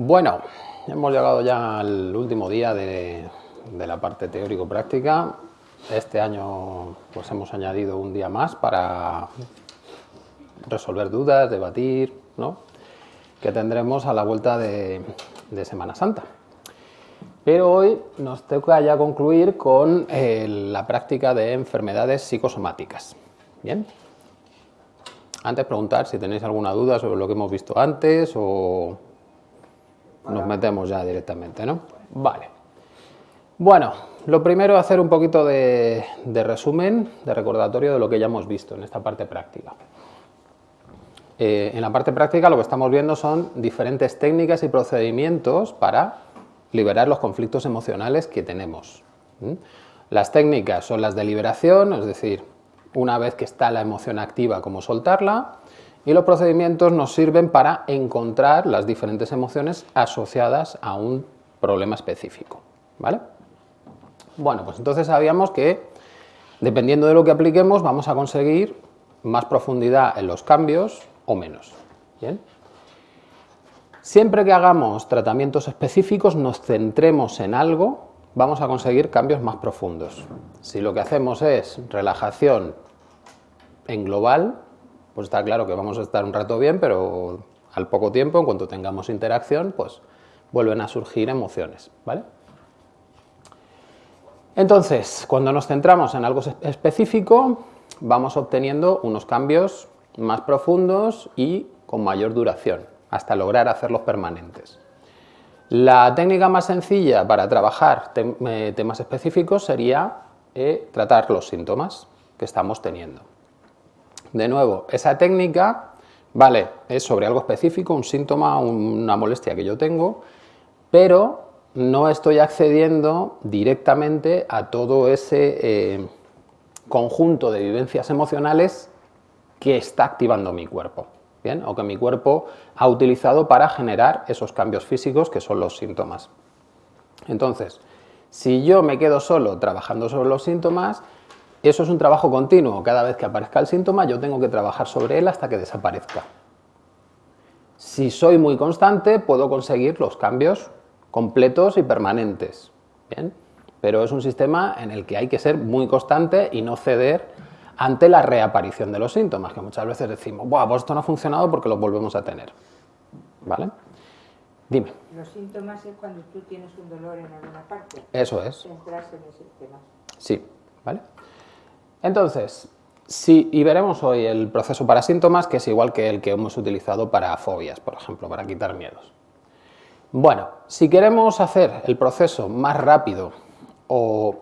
Bueno, hemos llegado ya al último día de, la parte teórico-práctica. Este año pues hemos añadido un día más para resolver dudas, debatir, ¿no? que tendremos a la vuelta de, Semana Santa. Pero hoy nos toca ya concluir con eh, la práctica de enfermedades psicosomáticas. Bien. Antes preguntar si tenéis alguna duda sobre lo que hemos visto antes o nos metemos ya directamente, ¿no? Vale. Bueno, lo primero es hacer un poquito de, resumen, de recordatorio de lo que ya hemos visto en esta parte práctica. Eh, en la parte práctica lo que estamos viendo son diferentes técnicas y procedimientos para liberar los conflictos emocionales que tenemos. Las técnicas son las de liberación, es decir, una vez que está la emoción activa, cómo soltarla, y los procedimientos nos sirven para encontrar las diferentes emociones asociadas a un problema específico. ¿vale? Bueno, pues entonces sabíamos que dependiendo de lo que apliquemos vamos a conseguir más profundidad en los cambios o menos. Siempre que hagamos tratamientos específicos, nos centremos en algo, vamos a conseguir cambios más profundos. Si lo que hacemos es relajación en global, pues está claro que vamos a estar un rato bien, pero al poco tiempo, en cuanto tengamos interacción, pues vuelven a surgir emociones, ¿vale? Entonces, cuando nos centramos en algo específico, vamos obteniendo unos cambios más profundos y con mayor duración, hasta lograr hacerlos permanentes. La técnica más sencilla para trabajar eh, temas específicos sería eh, tratar los síntomas que estamos teniendo. De nuevo, esa técnica, vale, es sobre algo específico, un síntoma, una molestia que yo tengo, pero no estoy accediendo directamente a todo ese eh, conjunto de vivencias emocionales que está activando mi cuerpo, ¿bien? o que mi cuerpo ha utilizado para generar esos cambios físicos que son los síntomas. Entonces, si yo me quedo solo trabajando sobre los síntomas, eso es un trabajo continuo. Cada vez que aparezca el síntoma yo tengo que trabajar sobre él hasta que desaparezca. Si soy muy constante puedo conseguir los cambios completos y permanentes. ¿bien? Pero es un sistema en el que hay que ser muy constante y no ceder ante la reaparición de los síntomas, que muchas veces decimos, Buah, pues esto no ha funcionado porque lo volvemos a tener. ¿Vale? Dime. Los síntomas es cuando tú tienes un dolor en alguna parte. Eso es. Centrarse en ese tema. Sí, ¿vale? Entonces, y veremos hoy el proceso para síntomas, que es igual que el que hemos utilizado para fobias, por ejemplo, para quitar miedos. Bueno, si queremos hacer el proceso más rápido o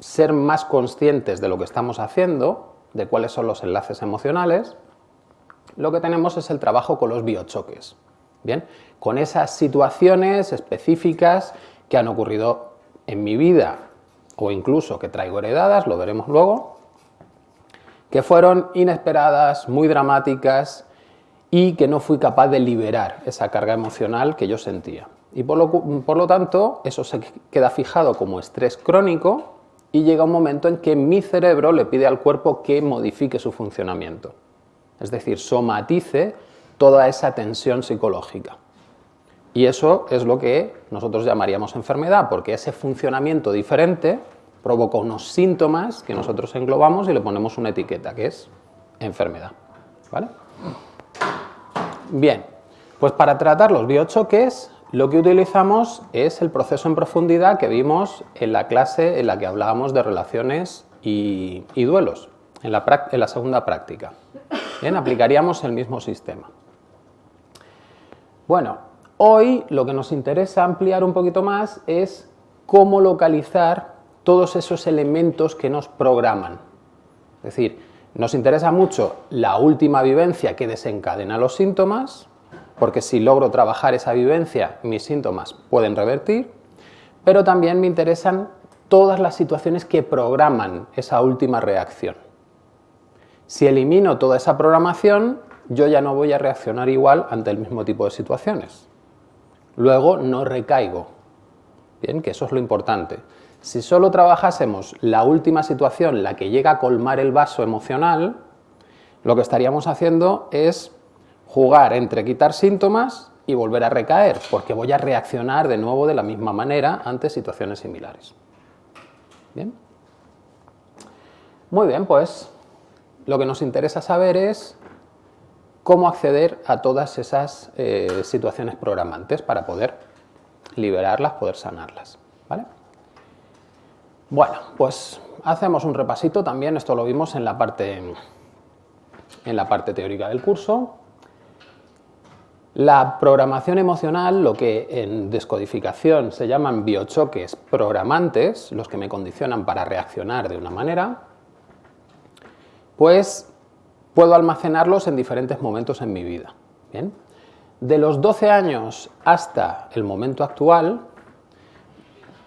ser más conscientes de lo que estamos haciendo, de cuáles son los enlaces emocionales, lo que tenemos es el trabajo con los biochoques. Bien, con esas situaciones específicas que han ocurrido en mi vida o incluso que traigo heredadas, lo veremos luego, que fueron inesperadas, muy dramáticas y que no fui capaz de liberar esa carga emocional que yo sentía. Y por lo, por lo tanto, eso se queda fijado como estrés crónico y llega un momento en que mi cerebro le pide al cuerpo que modifique su funcionamiento. Es decir, somatice toda esa tensión psicológica. Y eso es lo que nosotros llamaríamos enfermedad, porque ese funcionamiento diferente provoca unos síntomas que nosotros englobamos y le ponemos una etiqueta, que es enfermedad. ¿vale? Bien, pues para tratar los biochoques lo que utilizamos es el proceso en profundidad que vimos en la clase en la que hablábamos de relaciones y, duelos, en la, en la segunda práctica. Bien, aplicaríamos el mismo sistema. Bueno, Hoy lo que nos interesa ampliar un poquito más es cómo localizar todos esos elementos que nos programan. Es decir, nos interesa mucho la última vivencia que desencadena los síntomas, porque si logro trabajar esa vivencia, mis síntomas pueden revertir, pero también me interesan todas las situaciones que programan esa última reacción. Si elimino toda esa programación, yo ya no voy a reaccionar igual ante el mismo tipo de situaciones luego no recaigo. Bien, que eso es lo importante. Si solo trabajásemos la última situación, la que llega a colmar el vaso emocional, lo que estaríamos haciendo es jugar entre quitar síntomas y volver a recaer, porque voy a reaccionar de nuevo de la misma manera ante situaciones similares. ¿Bien? Muy bien, pues lo que nos interesa saber es cómo acceder a todas esas eh, situaciones programantes para poder liberarlas, poder sanarlas. ¿vale? Bueno, pues hacemos un repasito también, esto lo vimos en la parte, en la parte teórica del curso. La programación emocional, lo que en descodificación se llaman biochoques programantes, los que me condicionan para reaccionar de una manera, pues puedo almacenarlos en diferentes momentos en mi vida. De los 12 años hasta el momento actual,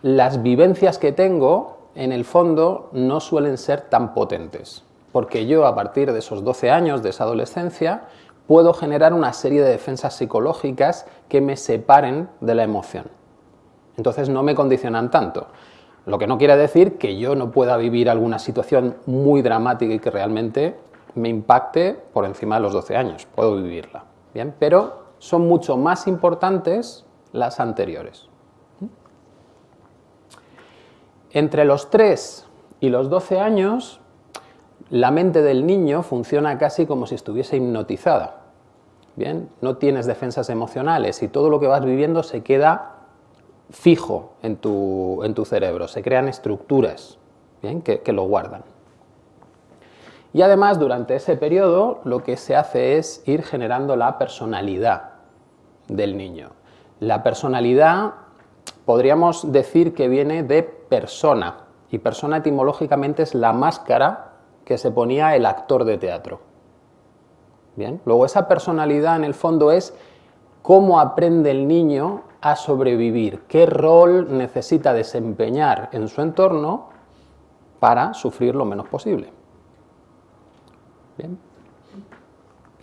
las vivencias que tengo, en el fondo, no suelen ser tan potentes, porque yo a partir de esos 12 años, de esa adolescencia, puedo generar una serie de defensas psicológicas que me separen de la emoción. Entonces no me condicionan tanto. Lo que no quiere decir que yo no pueda vivir alguna situación muy dramática y que realmente me impacte por encima de los 12 años. Puedo vivirla. ¿bien? Pero son mucho más importantes las anteriores. Entre los 3 y los 12 años, la mente del niño funciona casi como si estuviese hipnotizada. Bien, no tienes defensas emocionales y todo lo que vas viviendo se queda fijo en tu, en tu cerebro, se crean estructuras ¿bien? Que, que lo guardan. Y además, durante ese periodo, lo que se hace es ir generando la personalidad del niño. La personalidad podríamos decir que viene de persona, y persona etimológicamente es la máscara que se ponía el actor de teatro. Bien, luego esa personalidad en el fondo es cómo aprende el niño a sobrevivir, qué rol necesita desempeñar en su entorno para sufrir lo menos posible.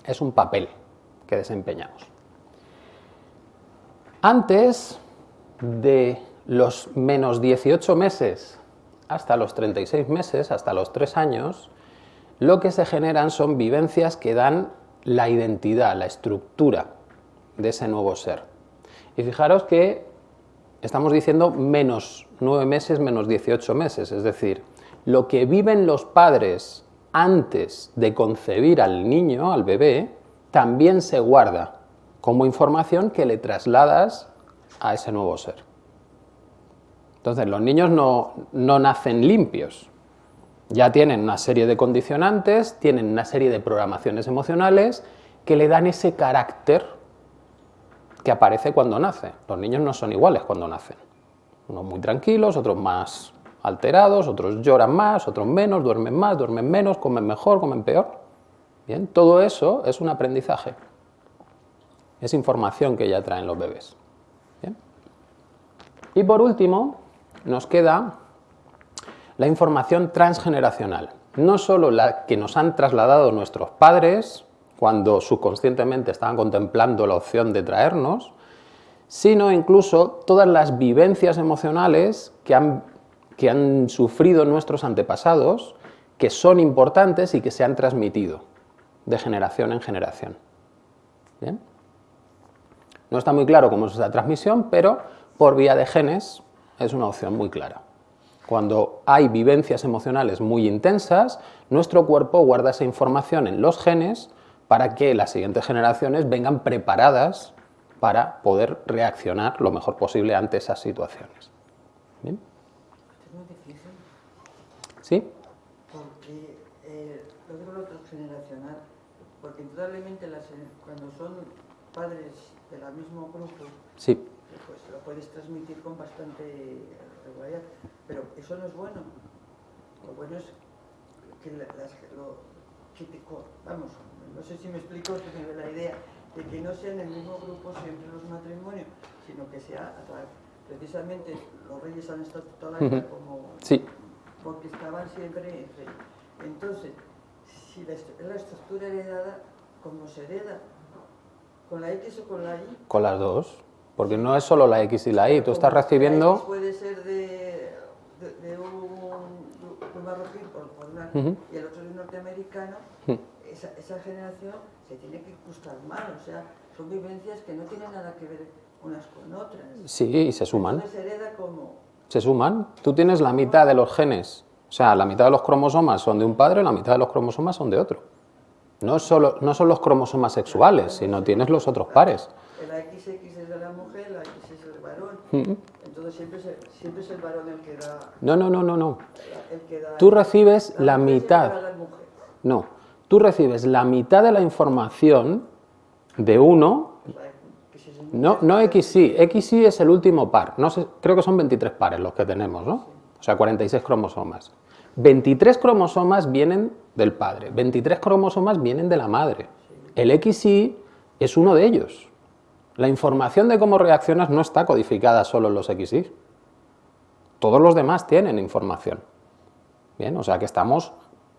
Es un papel que desempeñamos. Antes de los menos 18 meses hasta los 36 meses, hasta los 3 años, lo que se generan son vivencias que dan la identidad, la estructura de ese nuevo ser. Y fijaros que estamos diciendo menos 9 meses, menos 18 meses, es decir, lo que viven los padres antes de concebir al niño, al bebé, también se guarda como información que le trasladas a ese nuevo ser. Entonces, los niños no, no nacen limpios, ya tienen una serie de condicionantes, tienen una serie de programaciones emocionales que le dan ese carácter que aparece cuando nace. Los niños no son iguales cuando nacen. Unos muy tranquilos, otros más alterados, otros lloran más, otros menos, duermen más, duermen menos, comen mejor, comen peor. Bien, todo eso es un aprendizaje. Es información que ya traen los bebés. Y por último, nos queda la información transgeneracional. No solo la que nos han trasladado nuestros padres cuando subconscientemente estaban contemplando la opción de traernos, sino incluso todas las vivencias emocionales que han, que han sufrido nuestros antepasados, que son importantes y que se han transmitido de generación en generación. No está muy claro cómo es esa transmisión, pero por vía de genes es una opción muy clara. Cuando hay vivencias emocionales muy intensas, nuestro cuerpo guarda esa información en los genes para que las siguientes generaciones vengan preparadas para poder reaccionar lo mejor posible ante esas situaciones. ¿Bien? Es muy difícil. ¿Sí? Porque eh, lo digo lo transgeneracional, porque indudablemente las, cuando son padres del mismo grupo, sí. pues lo puedes transmitir con bastante pero eso no es bueno. Lo bueno es que las, lo, vamos, no sé si me explico, la idea de que no sea en el mismo grupo siempre los matrimonios, sino que sea precisamente los reyes han estado toda la vida como sí. porque estaban siempre entonces si la, la estructura heredada ¿cómo se hereda? ¿con la X o con la Y? con las dos porque no es solo la X y la Y, tú estás recibiendo... puede ser de, de, un, marroquí por, por una, y el otro de un norteamericano, esa, esa, generación se tiene que gustar mal, o sea, son vivencias que no tienen nada que ver unas con otras. Sí, y se suman. Entonces hereda como... Se suman. Tú tienes la mitad de los genes, o sea, la mitad de los cromosomas son de un padre, la mitad de los cromosomas son de otro. No, solo, no son los cromosomas sexuales, sino tienes los otros pares. La XX es de la mujer, la X es del varón. Mm. Entonces siempre es, el, siempre es el varón el que da... No, no, no, no, no. El que da Tú recibes la siempre mitad. la mujer. No. Tú recibes la mitad de la información de uno. No, no XY. XY es el último par. No sé, creo que son 23 pares los que tenemos, ¿no? O sea, 46 cromosomas. 23 cromosomas vienen del padre, 23 cromosomas vienen de la madre. El XY es uno de ellos. La información de cómo reaccionas no está codificada solo en los XY. Todos los demás tienen información. Bien, o sea que estamos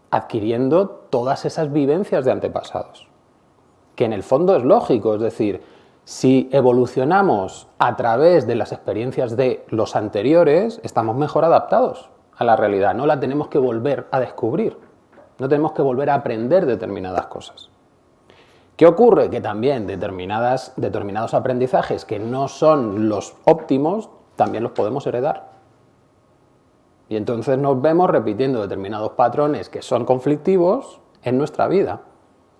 adquiriendo todas esas vivencias de antepasados. Que en el fondo es lógico, es decir, si evolucionamos a través de las experiencias de los anteriores, estamos mejor adaptados a la realidad, no la tenemos que volver a descubrir, no tenemos que volver a aprender determinadas cosas. ¿Qué ocurre? Que también determinadas, determinados aprendizajes que no son los óptimos, también los podemos heredar. Y entonces nos vemos repitiendo determinados patrones que son conflictivos en nuestra vida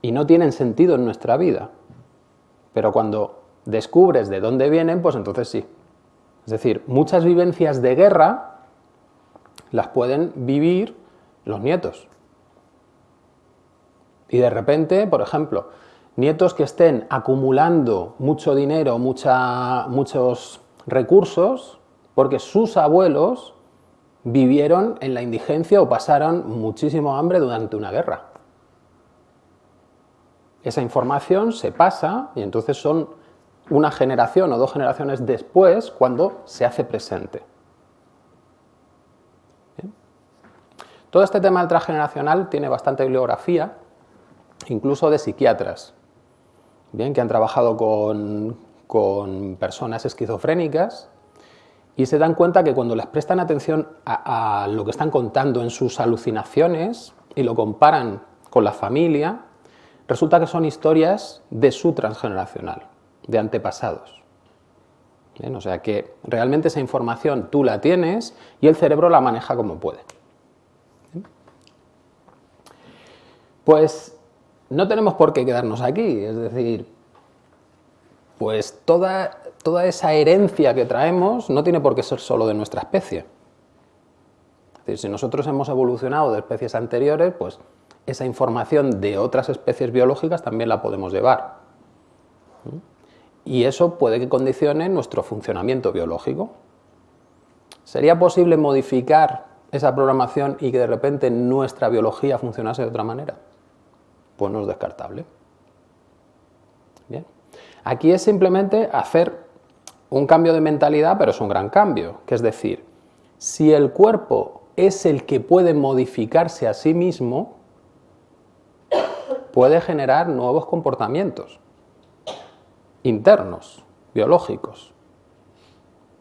y no tienen sentido en nuestra vida. Pero cuando descubres de dónde vienen, pues entonces sí. Es decir, muchas vivencias de guerra las pueden vivir los nietos. Y de repente, por ejemplo, nietos que estén acumulando mucho dinero, mucha- muchos recursos, porque sus abuelos vivieron en la indigencia o pasaron muchísimo hambre durante una guerra. Esa información se pasa y entonces son una generación o dos generaciones después cuando se hace presente. Todo este tema del transgeneracional tiene bastante bibliografía, incluso de psiquiatras, bien, que han trabajado con, con personas esquizofrénicas y se dan cuenta que cuando les prestan atención a, a lo que están contando en sus alucinaciones y lo comparan con la familia, resulta que son historias de su transgeneracional, de antepasados. Bien, o sea que realmente esa información tú la tienes y el cerebro la maneja como puede. Pues no tenemos por qué quedarnos aquí, es decir, pues toda, toda esa herencia que traemos no tiene por qué ser solo de nuestra especie. Si nosotros hemos evolucionado de especies anteriores, pues esa información de otras especies biológicas también la podemos llevar. Y eso puede que condicione nuestro funcionamiento biológico. ¿Sería posible modificar esa programación y que de repente nuestra biología funcionase de otra manera? Pues no es descartable. Bien. Aquí es simplemente hacer un cambio de mentalidad, pero es un gran cambio, que es decir, si el cuerpo es el que puede modificarse a sí mismo, puede generar nuevos comportamientos internos, biológicos.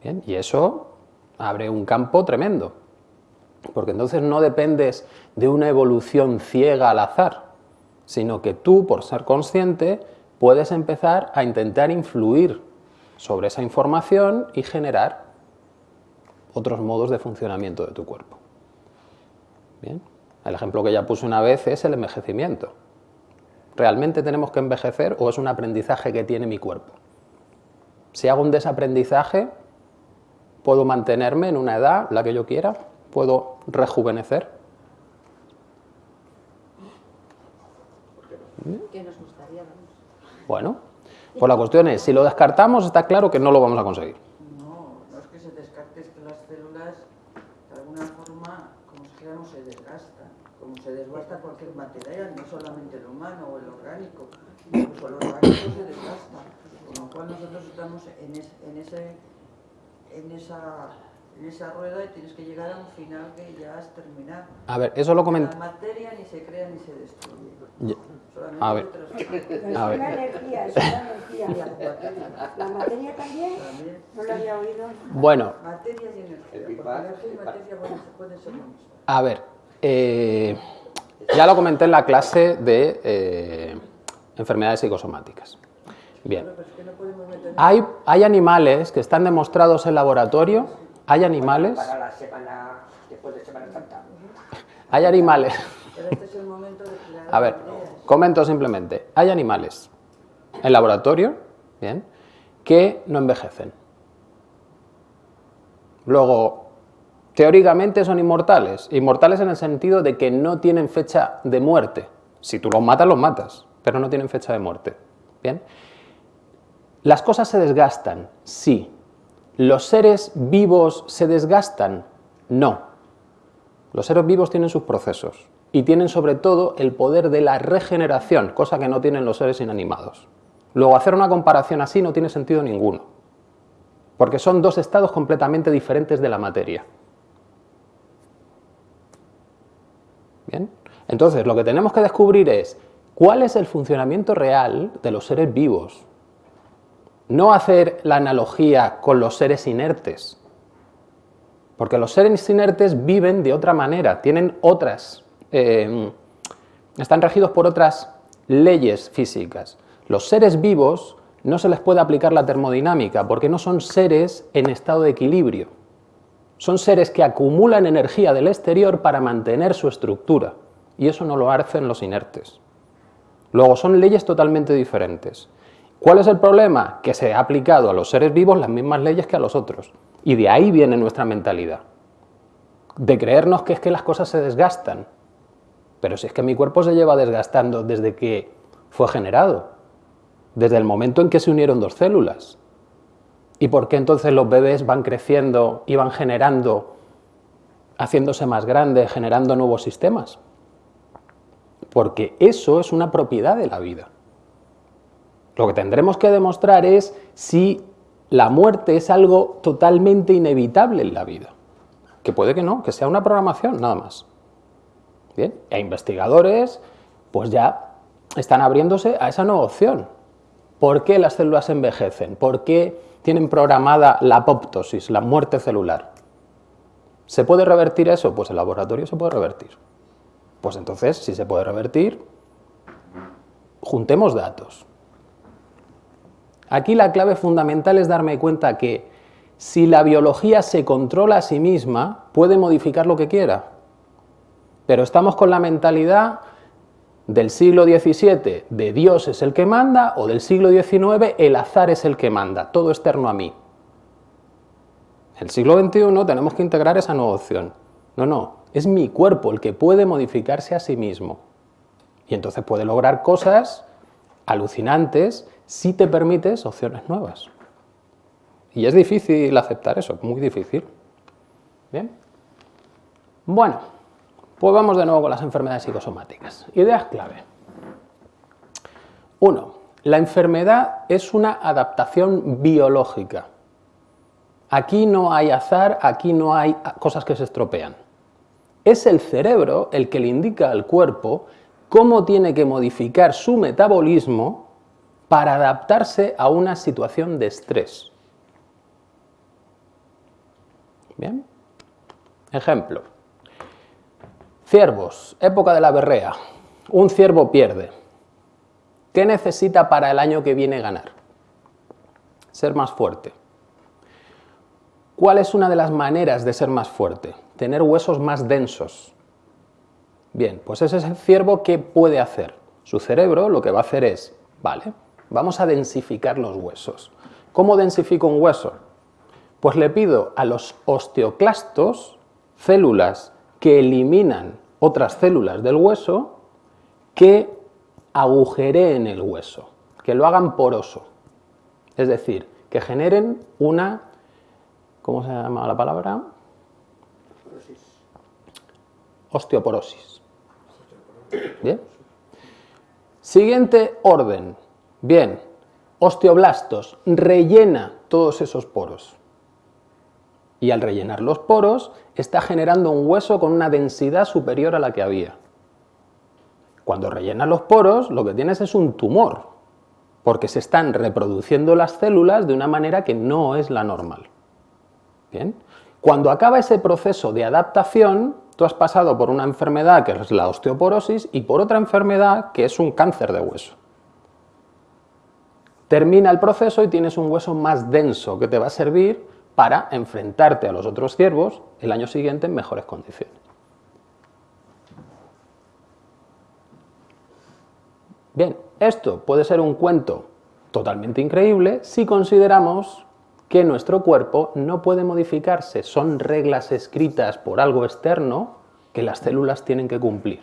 Bien, y eso abre un campo tremendo, porque entonces no dependes de una evolución ciega al azar, sino que tú, por ser consciente, puedes empezar a intentar influir sobre esa información y generar otros modos de funcionamiento de tu cuerpo. Bien, el ejemplo que ya puse una vez es el envejecimiento. ¿Realmente tenemos que envejecer o es un aprendizaje que tiene mi cuerpo? Si hago un desaprendizaje, ¿puedo mantenerme en una edad, la que yo quiera? ¿Puedo rejuvenecer? ¿Qué nos gustaría? vamos? Bueno, pues la cuestión es, si lo descartamos, está claro que no lo vamos a conseguir. No, no es que se descarte, es que las células, de alguna forma, como se llama, se desgastan. Como se desgasta cualquier material, no solamente el humano o el orgánico, incluso el orgánico se desgasta. Con lo cual nosotros estamos en, es- en, ese, en, esa, en esa rueda y tienes que llegar a un final que ya es terminar. A ver, eso lo La comenté. materia ni se crea ni se destruye. Ya. Solamente A ver. es A ver. una energía, es una energía. ¿La materia también? También. No lo había oído. Bueno, Materia y energía, porque energía y materia pueden, ser a ver, eh, ya lo comenté en la clase de eh, enfermedades psicosomáticas. Bien. Es. Hay, hay animales que están demostrados en laboratorio, hay animales, Para la semana, después de Semana Santa. hay animales, Pero este es el momento de a ver, ideas. comento simplemente, hay animales en laboratorio, bien, que no envejecen. Luego, teóricamente son inmortales, inmortales en el sentido de que no tienen fecha de muerte. Si tú los matas, los matas, pero no tienen fecha de muerte. Bien. Las cosas se desgastan, sí. ¿Los seres vivos se desgastan? No. Los seres vivos tienen sus procesos y tienen sobre todo el poder de la regeneración, cosa que no tienen los seres inanimados. Luego, hacer una comparación así no tiene sentido ninguno, porque son dos estados completamente diferentes de la materia. Bien. Entonces, lo que tenemos que descubrir es cuál es el funcionamiento real de los seres vivos. No hacer la analogía con los seres inertes, porque los seres inertes viven de otra manera, tienen otras, eh, están regidos por otras leyes físicas. Los seres vivos no se les puede aplicar la termodinámica porque no son seres en estado de equilibrio. Son seres que acumulan energía del exterior para mantener su estructura y eso no lo hacen los inertes. Luego son leyes totalmente diferentes. ¿Cuál es el problema? Que se ha aplicado a los seres vivos las mismas leyes que a los otros. Y de ahí viene nuestra mentalidad. De creernos que es que las cosas se desgastan. Pero si es que mi cuerpo se lleva desgastando desde que fue generado. Desde el momento en que se unieron dos células. ¿Y por qué entonces los bebés van creciendo y van generando, haciéndose más grandes, generando nuevos sistemas? Porque eso es una propiedad de la vida. Lo que tendremos que demostrar es si la muerte es algo totalmente inevitable en la vida. Que puede que no, que sea una programación, nada más. Bien, e investigadores pues ya están abriéndose a esa nueva opción. ¿Por qué las células envejecen? ¿Por qué tienen programada la apoptosis, la muerte celular? ¿Se puede revertir eso? Pues el laboratorio se puede revertir. Pues entonces, si se puede revertir, juntemos datos. Aquí la clave fundamental es darme cuenta que si la biología se controla a sí misma, puede modificar lo que quiera. Pero estamos con la mentalidad del siglo XVII, de Dios es el que manda, o del siglo XIX, el azar es el que manda, todo externo a mí. El siglo XXI tenemos que integrar esa nueva opción. No, no, es mi cuerpo el que puede modificarse a sí mismo. Y entonces puede lograr cosas alucinantes si te permites opciones nuevas. Y es difícil aceptar eso, muy difícil. Bien. Bueno, pues vamos de nuevo con las enfermedades psicosomáticas. Ideas clave. Uno, la enfermedad es una adaptación biológica. Aquí no hay azar, aquí no hay cosas que se estropean. Es el cerebro el que le indica al cuerpo cómo tiene que modificar su metabolismo para adaptarse a una situación de estrés. Bien. Ejemplo. Ciervos, época de la berrea. Un ciervo pierde. ¿Qué necesita para el año que viene ganar? Ser más fuerte. ¿Cuál es una de las maneras de ser más fuerte? Tener huesos más densos. Bien, pues ese es el ciervo que puede hacer. Su cerebro lo que va a hacer es, vale, vamos a densificar los huesos. ¿Cómo densifico un hueso? Pues le pido a los osteoclastos, células que eliminan otras células del hueso, que agujereen el hueso, que lo hagan poroso. Es decir, que generen una, ¿cómo se llama la palabra? Osteoporosis. Bien. Siguiente orden. Bien. Osteoblastos. Rellena todos esos poros. Y al rellenar los poros, está generando un hueso con una densidad superior a la que había. Cuando rellenas los poros, lo que tienes es un tumor, porque se están reproduciendo las células de una manera que no es la normal. Bien. Cuando acaba ese proceso de adaptación, tú has pasado por una enfermedad que es la osteoporosis y por otra enfermedad que es un cáncer de hueso. Termina el proceso y tienes un hueso más denso que te va a servir para enfrentarte a los otros ciervos el año siguiente en mejores condiciones. Bien, esto puede ser un cuento totalmente increíble si consideramos que nuestro cuerpo no puede modificarse, son reglas escritas por algo externo que las células tienen que cumplir.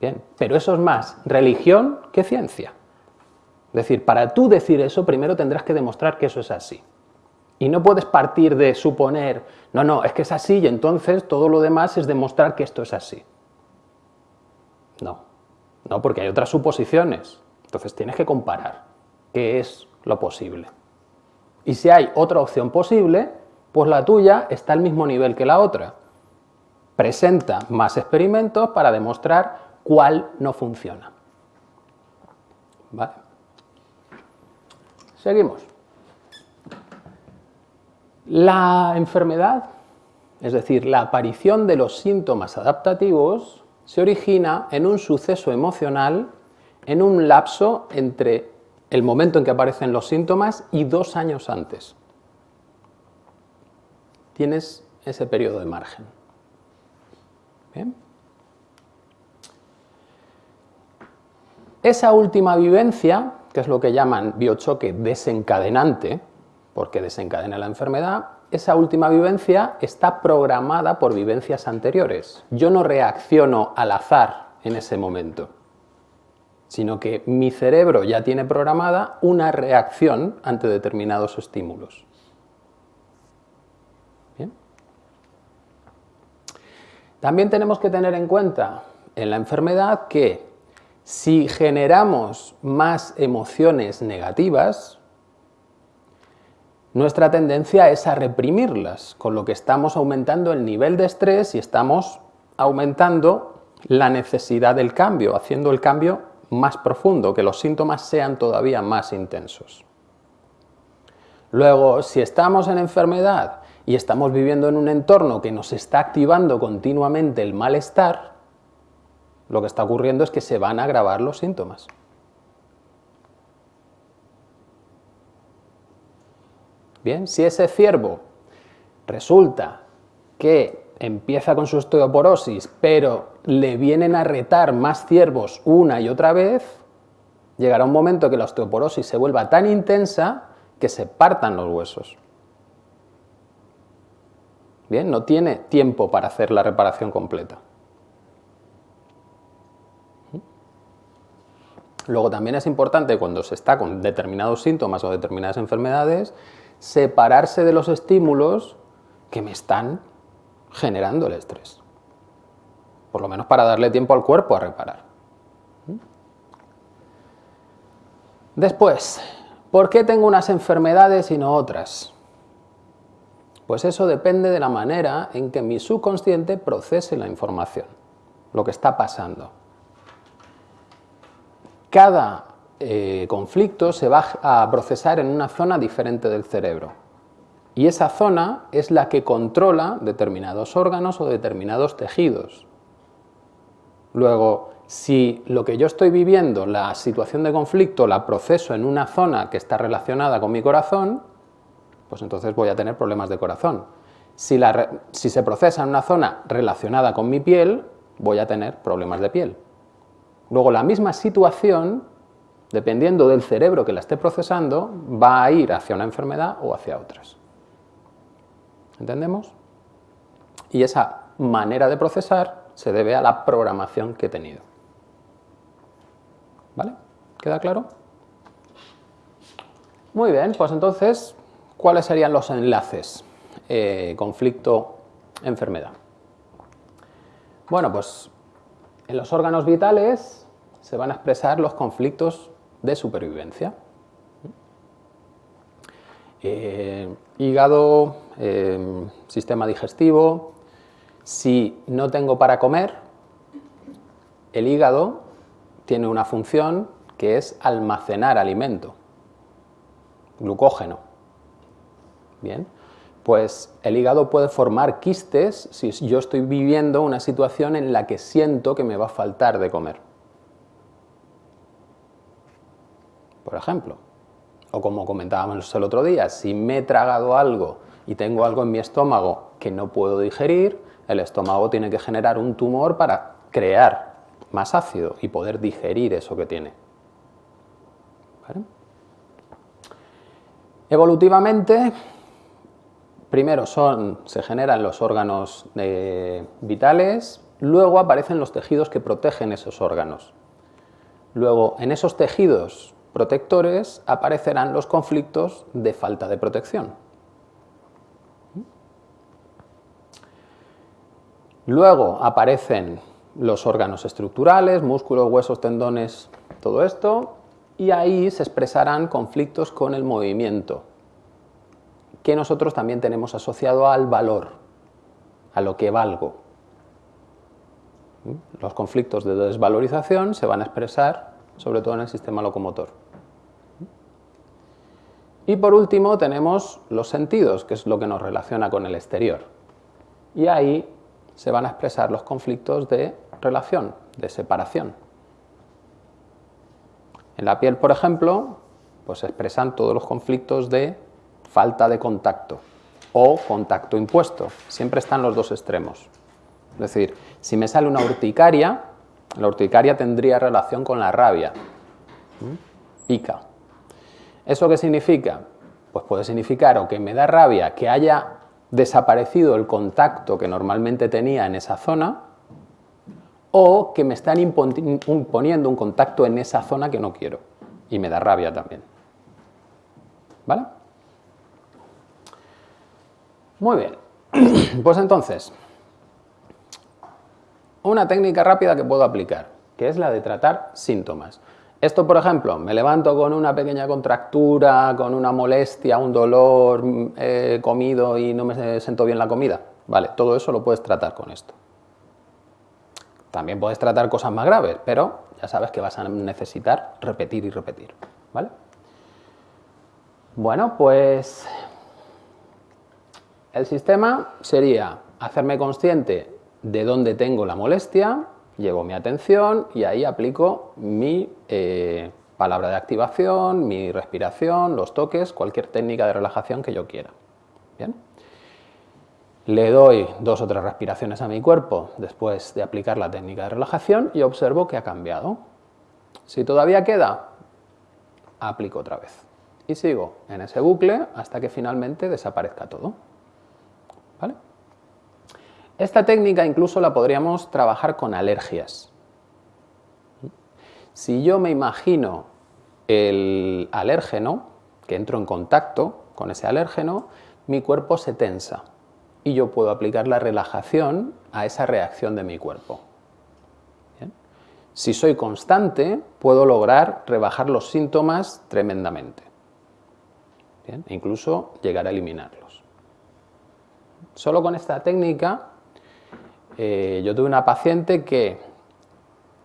Bien, pero eso es más religión que ciencia. Es decir, para tú decir eso, primero tendrás que demostrar que eso es así. Y no puedes partir de suponer, no, no, es que es así y entonces todo lo demás es demostrar que esto es así. No, no, porque hay otras suposiciones. Entonces tienes que comparar qué es lo posible. Y si hay otra opción posible, pues la tuya está al mismo nivel que la otra. Presenta más experimentos para demostrar cuál no funciona. ¿Vale? Seguimos. La enfermedad, es decir, la aparición de los síntomas adaptativos, se origina en un suceso emocional en un lapso entre el momento en que aparecen los síntomas y dos años antes. Tienes ese periodo de margen. Esa última vivencia que es lo que llaman biochoque desencadenante, porque desencadena la enfermedad, esa última vivencia está programada por vivencias anteriores. Yo no reacciono al azar en ese momento, sino que mi cerebro ya tiene programada una reacción ante determinados estímulos. También tenemos que tener en cuenta en la enfermedad que si generamos más emociones negativas, nuestra tendencia es a reprimirlas, con lo que estamos aumentando el nivel de estrés y estamos aumentando la necesidad del cambio, haciendo el cambio más profundo, que los síntomas sean todavía más intensos. Luego, si estamos en enfermedad y estamos viviendo en un entorno que nos está activando continuamente el malestar, lo que está ocurriendo es que se van a agravar los síntomas. Bien, si ese ciervo resulta que empieza con su osteoporosis, pero le vienen a retar más ciervos una y otra vez, llegará un momento que la osteoporosis se vuelva tan intensa que se partan los huesos. Bien, no tiene tiempo para hacer la reparación completa. Luego también es importante cuando se está con determinados síntomas o determinadas enfermedades, separarse de los estímulos que me están generando el estrés. Por lo menos para darle tiempo al cuerpo a reparar. Después, ¿por qué tengo unas enfermedades y no otras? Pues eso depende de la manera en que mi subconsciente procese la información, lo que está pasando cada eh, conflicto se va a procesar en una zona diferente del cerebro. Y esa zona es la que controla determinados órganos o determinados tejidos. Luego, si lo que yo estoy viviendo, la situación de conflicto, la proceso en una zona que está relacionada con mi corazón, pues entonces voy a tener problemas de corazón. Si, si se procesa en una zona relacionada con mi piel, voy a tener problemas de piel. Luego la misma situación, dependiendo del cerebro que la esté procesando, va a ir hacia una enfermedad o hacia otras. ¿Entendemos? Y esa manera de procesar se debe a la programación que he tenido. ¿Vale? ¿Queda claro? Muy bien, pues entonces, ¿cuáles serían los enlaces? Eh, conflicto, enfermedad. Bueno, pues en los órganos vitales se van a expresar los conflictos de supervivencia. Eh, hígado, eh, sistema digestivo. Si no tengo para comer, el hígado tiene una función que es almacenar alimento, glucógeno. Bien, pues el hígado puede formar quistes si yo estoy viviendo una situación en la que siento que me va a faltar de comer. por ejemplo. O como comentábamos el otro día, si me he tragado algo y tengo algo en mi estómago que no puedo digerir, el estómago tiene que generar un tumor para crear más ácido y poder digerir eso que tiene. Evolutivamente, primero se generan los órganos eh, vitales, luego aparecen los tejidos que protegen esos órganos. Luego, en esos tejidos protectores aparecerán los conflictos de falta de protección. Luego aparecen los órganos estructurales, músculos, huesos, tendones, todo esto, y ahí se expresarán conflictos con el movimiento, que nosotros también tenemos asociado al valor, a lo que valgo. ¿Mm? Los conflictos de desvalorización se van a expresar sobre todo en el sistema locomotor. Y por último tenemos los sentidos, que es lo que nos relaciona con el exterior. Y ahí se van a expresar los conflictos de relación, de separación. En la piel, por ejemplo, pues se expresan todos los conflictos de falta de contacto o contacto impuesto. Siempre están los dos extremos. Es decir, si me sale una urticaria, la urticaria tendría relación con la rabia. Pica. ¿Eso qué significa? Pues puede significar o que me da rabia que haya desaparecido el contacto que normalmente tenía en esa zona o que me están imponiendo un contacto en esa zona que no quiero y me da rabia también. ¿Vale? Muy bien. Pues entonces, una técnica rápida que puedo aplicar, que es la de tratar síntomas. Esto, por ejemplo, me levanto con una pequeña contractura, con una molestia, un dolor, he mm, comido y no me siento bien la comida. Vale, todo eso lo puedes tratar con esto. También puedes tratar cosas más graves, pero ya sabes que vas a necesitar repetir y repetir. ¿vale? Bueno, pues el sistema sería hacerme consciente de dónde tengo la molestia, llevo mi atención y ahí aplico mi eh, palabra de activación, mi respiración, los toques, cualquier técnica de relajación que yo quiera. ¿Bien? Le doy dos o tres respiraciones a mi cuerpo después de aplicar la técnica de relajación y observo que ha cambiado. Si todavía queda, aplico otra vez. Y sigo en ese bucle hasta que finalmente desaparezca todo. Esta técnica incluso la podríamos trabajar con alergias. Si yo me imagino el alérgeno, que entro en contacto con ese alérgeno, mi cuerpo se tensa y yo puedo aplicar la relajación a esa reacción de mi cuerpo. Si soy constante, puedo lograr rebajar los síntomas tremendamente. E incluso llegar a eliminarlos. Solo con esta técnica eh, yo tuve una paciente que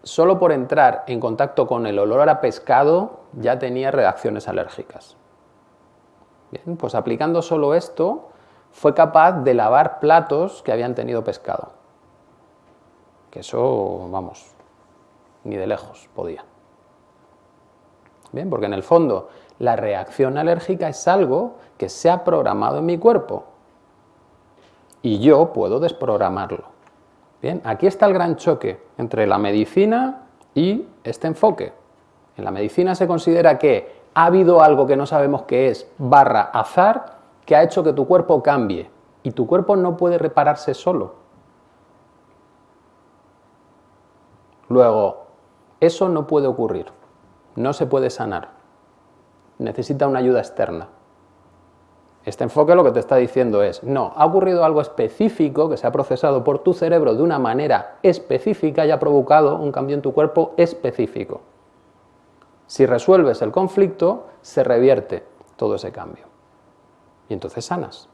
solo por entrar en contacto con el olor a pescado ya tenía reacciones alérgicas. Bien, pues aplicando solo esto fue capaz de lavar platos que habían tenido pescado. Que eso, vamos, ni de lejos podía. Bien, porque en el fondo la reacción alérgica es algo que se ha programado en mi cuerpo y yo puedo desprogramarlo. Bien, aquí está el gran choque entre la medicina y este enfoque. En la medicina se considera que ha habido algo que no sabemos qué es, barra azar, que ha hecho que tu cuerpo cambie. Y tu cuerpo no puede repararse solo. Luego, eso no puede ocurrir. No se puede sanar. Necesita una ayuda externa. Este enfoque lo que te está diciendo es, no, ha ocurrido algo específico que se ha procesado por tu cerebro de una manera específica y ha provocado un cambio en tu cuerpo específico. Si resuelves el conflicto, se revierte todo ese cambio. Y entonces sanas.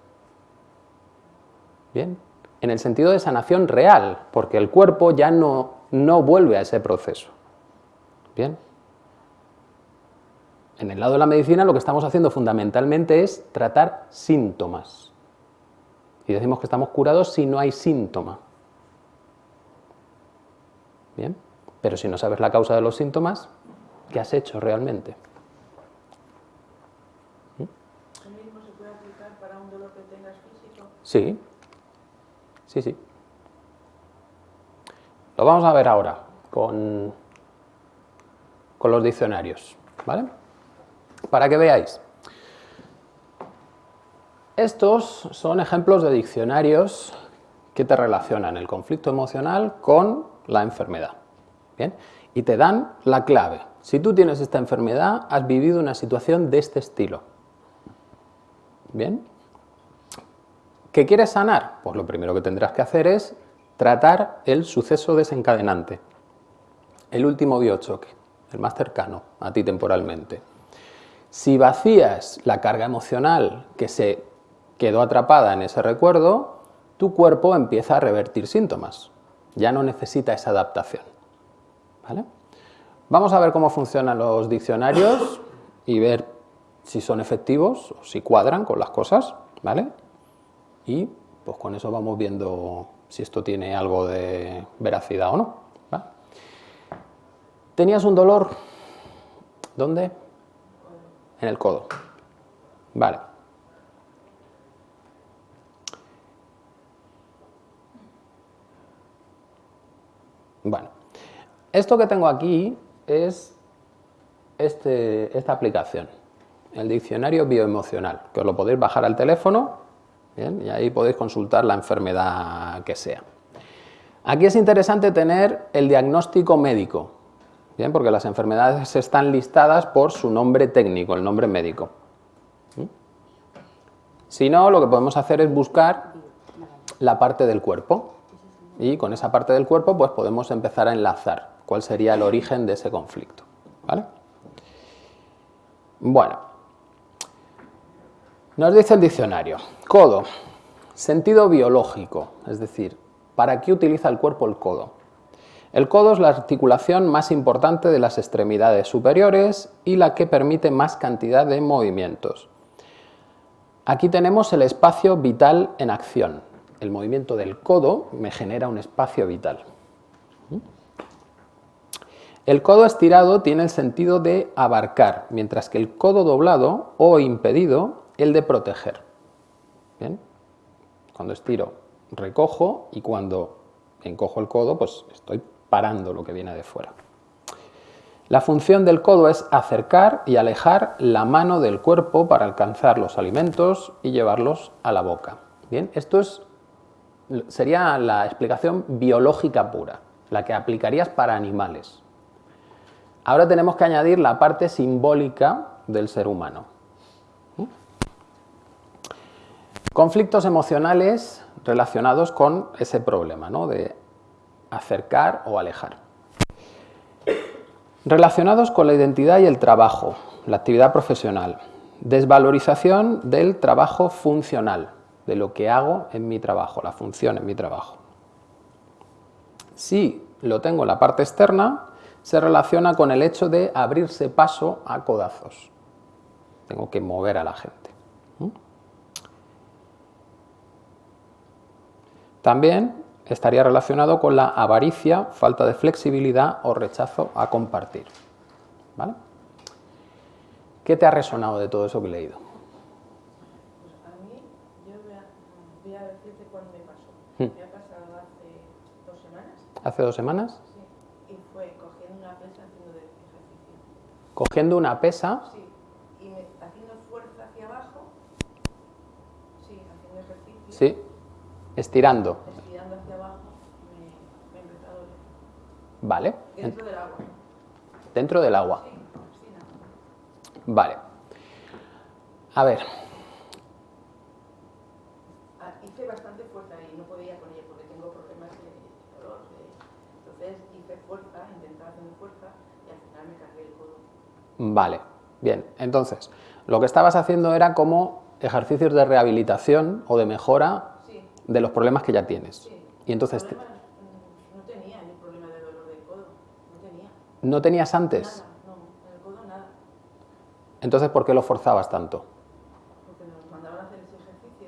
Bien, en el sentido de sanación real, porque el cuerpo ya no, no vuelve a ese proceso. Bien, en el lado de la medicina lo que estamos haciendo fundamentalmente es tratar síntomas. Y decimos que estamos curados si no hay síntoma. Bien, pero si no sabes la causa de los síntomas, ¿qué has hecho realmente? ¿Lo mismo se puede aplicar para un dolor que tengas físico? Sí, sí, sí. Lo vamos a ver ahora con, con los diccionarios, ¿vale? Para que veáis. Estos son ejemplos de diccionarios que te relacionan el conflicto emocional con la enfermedad. ¿bien? Y te dan la clave. Si tú tienes esta enfermedad, has vivido una situación de este estilo. ¿Bien? ¿Qué quieres sanar? Pues lo primero que tendrás que hacer es tratar el suceso desencadenante, el último biochoque, el más cercano a ti temporalmente. Si vacías la carga emocional que se quedó atrapada en ese recuerdo, tu cuerpo empieza a revertir síntomas. Ya no necesita esa adaptación. ¿Vale? Vamos a ver cómo funcionan los diccionarios y ver si son efectivos o si cuadran con las cosas. ¿vale? Y pues con eso vamos viendo si esto tiene algo de veracidad o no. ¿Tenías un dolor? ¿Dónde? En el codo. Vale. Bueno, esto que tengo aquí es este, esta aplicación, el diccionario bioemocional, que os lo podéis bajar al teléfono y ahí podéis consultar la enfermedad que sea. Aquí es interesante tener el diagnóstico médico, ¿bien? porque las enfermedades están listadas por su nombre técnico, el nombre médico. ¿Mm? Si no, lo que podemos hacer es buscar la parte del cuerpo y con esa parte del cuerpo pues podemos empezar a enlazar cuál sería el origen de ese conflicto. ¿vale? Bueno, nos dice el diccionario, codo, sentido biológico, es decir, ¿para qué utiliza el cuerpo el codo? El codo es la articulación más importante de las extremidades superiores y la que permite más cantidad de movimientos. Aquí tenemos el espacio vital en acción, el movimiento del codo me genera un espacio vital. El codo estirado tiene el sentido de abarcar, mientras que el codo doblado o impedido, el de proteger. ¿Bien? Cuando estiro, recojo y cuando encojo el codo, pues estoy parando lo que viene de fuera. La función del codo es acercar y alejar la mano del cuerpo para alcanzar los alimentos y llevarlos a la boca. Bien, esto es sería la explicación biológica pura, la que aplicarías para animales. Ahora tenemos que añadir la parte simbólica del ser humano. Conflictos emocionales relacionados con ese problema ¿no? de acercar o alejar. Relacionados con la identidad y el trabajo, la actividad profesional. Desvalorización del trabajo funcional de lo que hago en mi trabajo, la función en mi trabajo. Si lo tengo en la parte externa, se relaciona con el hecho de abrirse paso a codazos. Tengo que mover a la gente. También estaría relacionado con la avaricia, falta de flexibilidad o rechazo a compartir. ¿Vale? ¿Qué te ha resonado de todo eso que he leído? Me ha pasado hace dos semanas. ¿Hace dos semanas? Sí. Y fue cogiendo una pesa haciendo de ejercicio. ¿Cogiendo una pesa? Sí. Y me, haciendo fuerza hacia abajo. Sí, haciendo ejercicio. Sí. Estirando. Estirando hacia abajo. Me, me empezó a doler. Vale. Dentro del agua. Dentro del agua. Sí, Vale. A ver, hice bastante fuerza y no podía con ella porque tengo problemas de dolor. Entonces hice fuerza, intentaba hacer fuerza y al final me cargué el codo. Vale, bien. Entonces, lo que estabas haciendo era como ejercicios de rehabilitación o de mejora sí. de los problemas que ya tienes. Sí. Y entonces... Problemas, mm, no tenía ni problema de dolor del codo, no tenía. ¿No tenías antes? Nada, no, en el codo nada. Entonces, ¿por qué lo forzabas tanto? Porque nos mandaban a hacer ese ejercicio.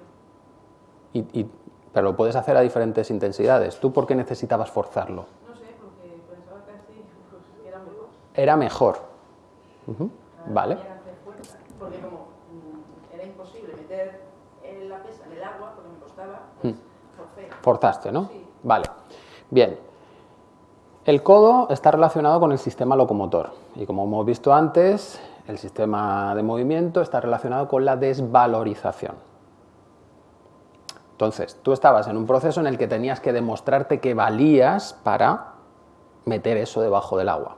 Y, y, pero lo puedes hacer a diferentes intensidades. ¿Tú por qué necesitabas forzarlo? No sé, porque pensaba que así pues, era mejor. Era mejor. Uh -huh. Vale. fuerza, Porque como mm, imposible meter eh, la pesa en el agua porque me costaba, pues forcé. Forzaste, ¿no? Sí. Vale. Bien. El codo está relacionado con el sistema locomotor y como hemos visto antes, el sistema de movimiento está relacionado con la desvalorización. Entonces, tú estabas en un proceso en el que tenías que demostrarte que valías para meter eso debajo del agua.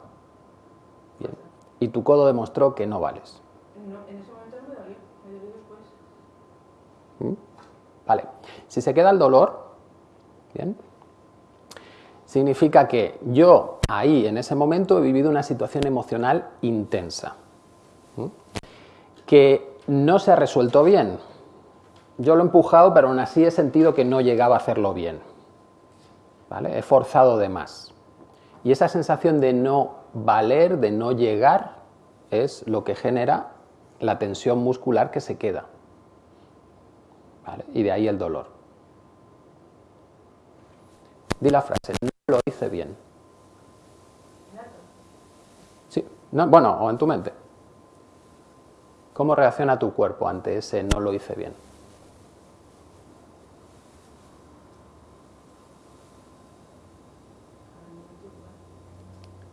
Bien. Y tu codo demostró que no vales. No, en ese momento no me dolió, me dolió después. Vale. Si se queda el dolor, bien, significa que yo ahí, en ese momento, he vivido una situación emocional intensa, que no se ha resuelto bien. Yo lo he empujado, pero aún así he sentido que no llegaba a hacerlo bien. ¿Vale? He forzado de más. Y esa sensación de no valer, de no llegar, es lo que genera la tensión muscular que se queda. Y de ahí el dolor. Di la frase, lo hice bien. Sí, no, bueno, o en tu mente. ¿Cómo reacciona tu cuerpo ante ese no lo hice bien?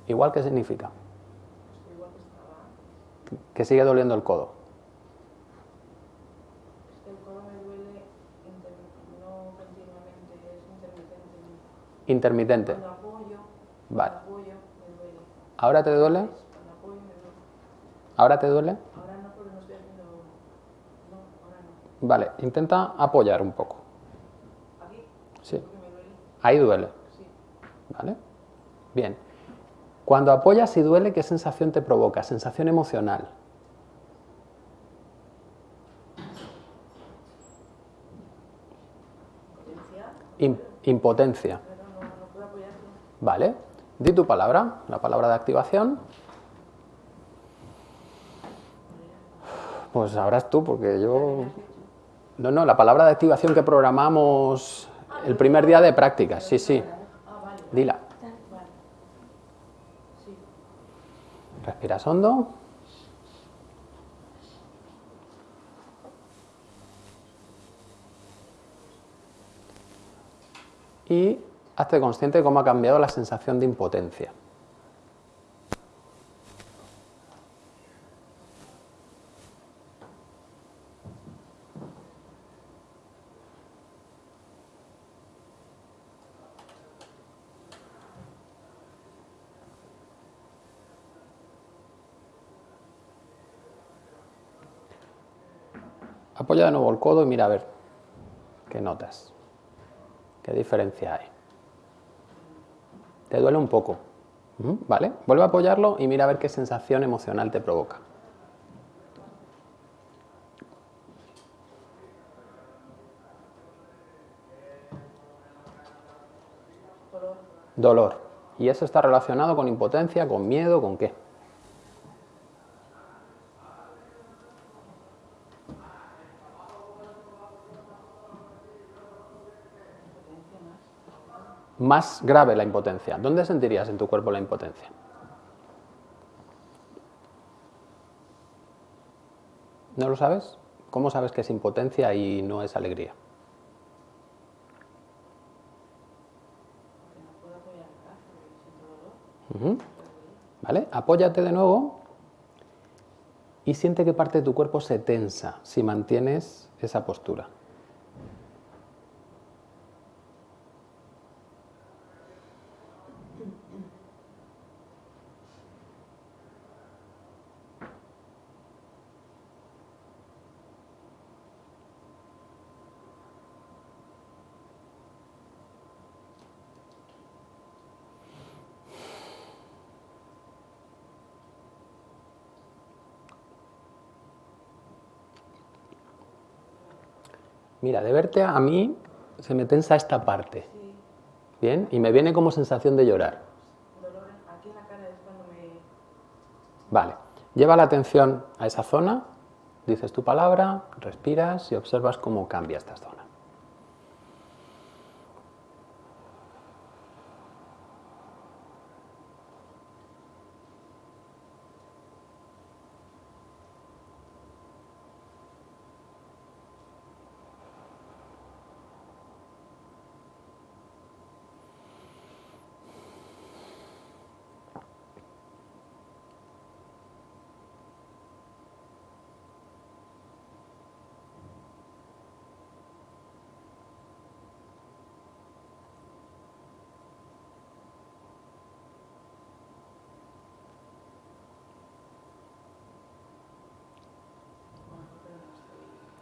Igual que significa. Que sigue doliendo el codo. Es que el codo me duele inter- no continuamente, es intermitente. Cuando apoyo, Vale. apoyo me duele. ¿Ahora te duele? Cuando apoyo me duele. ¿Ahora te duele? Ahora no porque no estoy haciendo... No, ahora no. Vale, intenta apoyar un poco. Aquí, Sí, porque me duele. ahí duele. Sí. ¿Vale? Bien. Cuando apoyas y duele, ¿qué sensación te provoca? Sensación emocional. Potencia, Im- impotencia. pero no, no puedo apoyarlo. ¿Vale? Di tu palabra, la palabra de activación. Pues sabrás tú, porque yo... No, no, la palabra de activación que programamos el primer día de práctica. Sí, sí. Dila. Respiras hondo. Y hazte consciente de cómo ha cambiado la sensación de impotencia. Apoya de nuevo el codo y mira a ver qué notas. ¿Qué diferencia hay? Te duele un poco. ¿Vale? Vuelve a apoyarlo y mira a ver qué sensación emocional te provoca. Dolor. ¿Y eso está relacionado con impotencia, con miedo, con qué? Más grave la impotencia. ¿Dónde sentirías en tu cuerpo la impotencia? ¿No lo sabes? ¿Cómo sabes que es impotencia y no es alegría? ¿Vale? Apóyate de nuevo y siente que parte de tu cuerpo se tensa si mantienes esa postura. Mira, de verte a mí se me tensa esta parte. Sí, ¿Bien? Y me viene como sensación de llorar. dolor aquí en la cara es cuando me... Vale. Lleva la atención a esa zona, dices tu palabra, respiras y observas cómo cambia esta zona.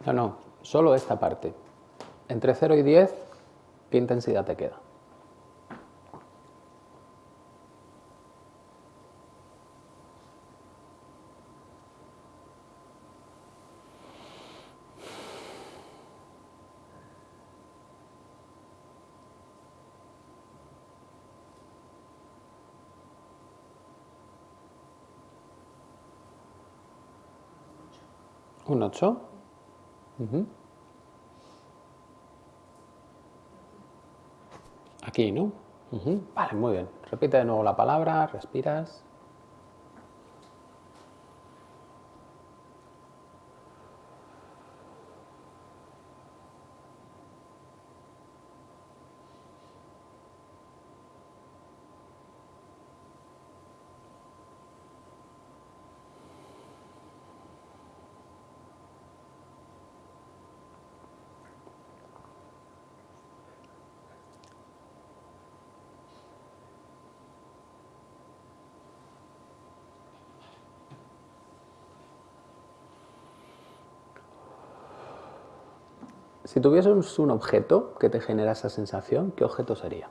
No, no, solo esta parte. Entre 0 y 10, ¿qué intensidad te queda? Un 8. Ujú. Aquí, ¿no? Vale, muy bien. Repite de nuevo la palabra, respiras. Si tuvieses un objeto que te genera esa sensación, ¿qué objeto sería?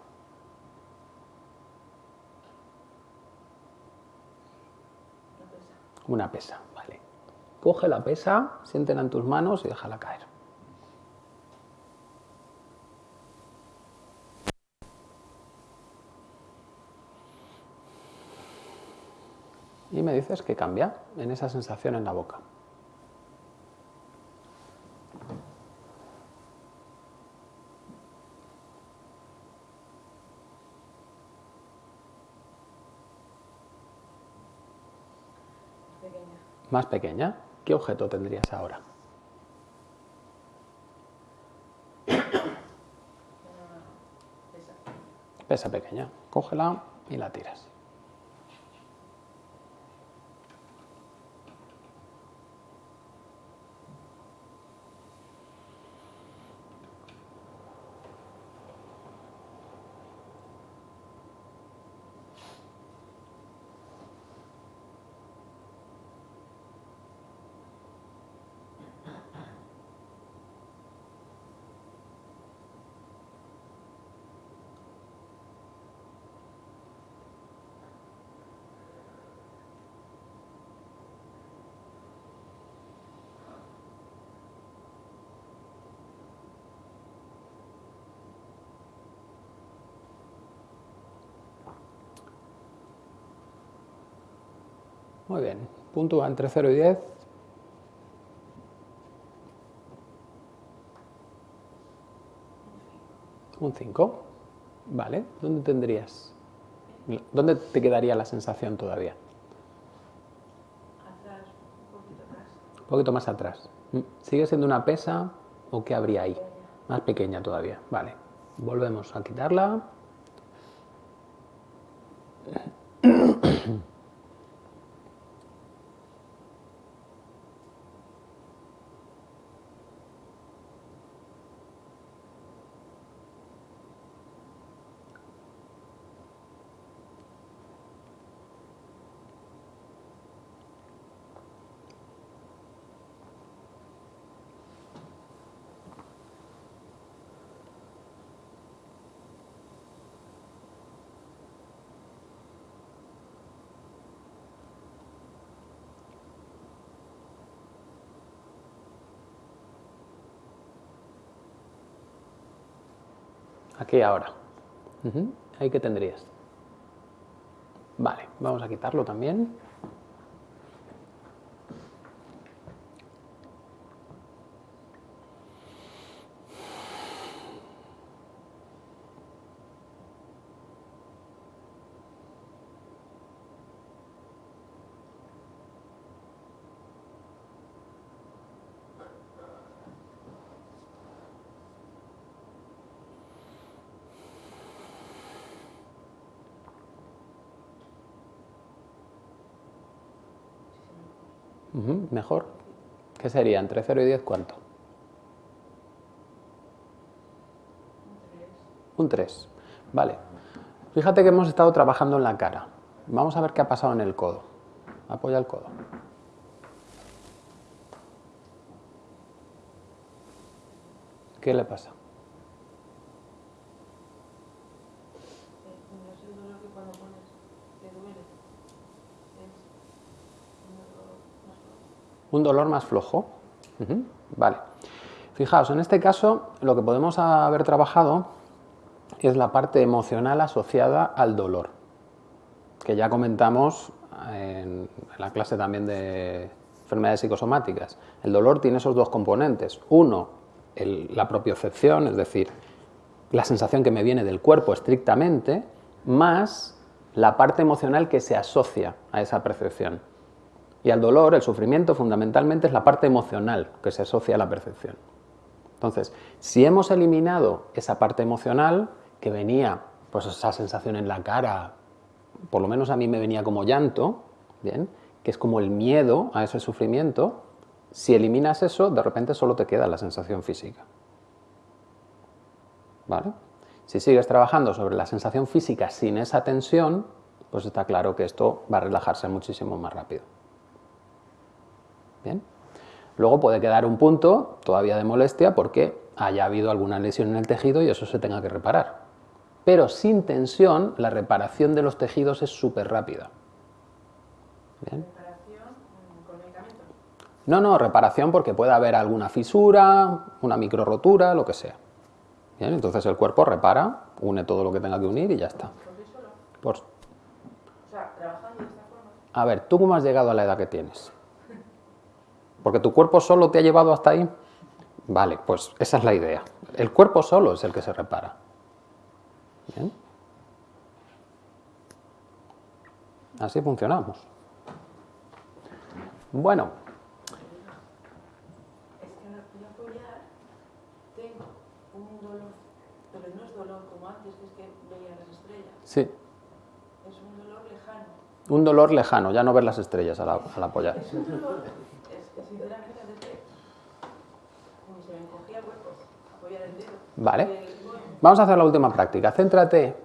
Una pesa. Vale. Coge la pesa, siéntela en tus manos y déjala caer. Y me dices que cambia en esa sensación en la boca. Más pequeña. ¿Qué objeto tendrías ahora? Pesa pequeña. Cógela y la tiras. Muy bien. Puntúa entre 0 y 10. Un 5. Vale. ¿Dónde tendrías? ¿Dónde te quedaría la sensación todavía? Atrás, un poquito atrás. Un poquito más atrás. Mm. ¿Sigue siendo una pesa o qué habría ahí? Más pequeña todavía. Vale. Volvemos a quitarla. Aquí ahora. Ahí que tendrías. Vale, vamos a quitarlo también. Mejor. ¿Qué sería? ¿Entre 0 y 10 cuánto? Un 3. Vale. Fíjate que hemos estado trabajando en la cara. Vamos a ver qué ha pasado en el codo. Apoya el codo. ¿Qué le pasa? Eh, no es el dolor que cuando pones te duele. Es un dolor más flojo. Vale. Fijaos, en este caso lo que podemos haber trabajado es la parte emocional asociada al dolor, que ya comentamos en, la clase también de enfermedades psicosomáticas. El dolor tiene esos dos componentes. Uno, la propiocepción, es decir, la sensación que me viene del cuerpo estrictamente, más la parte emocional que se asocia a esa percepción. Y al dolor, el sufrimiento, fundamentalmente es la parte emocional que se asocia a la percepción. Entonces, si hemos eliminado esa parte emocional que venía, pues esa sensación en la cara, por lo menos a mí me venía como llanto, ¿bien? que es como el miedo a ese sufrimiento, si eliminas eso, de repente solo te queda la sensación física. ¿Vale? Si sigues trabajando sobre la sensación física sin esa tensión, pues está claro que esto va a relajarse muchísimo más rápido. ¿Bien? Luego puede quedar un punto todavía de molestia porque haya habido alguna lesión en el tejido y eso se tenga que reparar. Pero sin tensión, la reparación de los tejidos es súper rápida. ¿Bien? reparación con medicamentos. No, no, reparación porque puede haber alguna fisura, una micro rotura, lo que sea. Bien, entonces el cuerpo repara, une todo lo que tenga que unir y ya está. ¿Por qué solo? Por- O sea, trabajando de esta forma. A ver, ¿tú cómo has llegado a la edad que tienes? ¿Porque tu cuerpo solo te ha llevado hasta ahí? Vale, pues esa es la idea. El cuerpo solo es el que se repara. Bien. Así funcionamos. Bueno, Es que a apoyar, tengo un dolor, pero no es dolor como antes, es que veía las estrellas. sí, Es un dolor lejano. un dolor lejano, ya no ver las estrellas al, al apoyar. Es un dolor, es que sinceramente antes de, como se me encogía el cuerpo, apoyar el dedo. Vale. Vamos a hacer la última práctica. Céntrate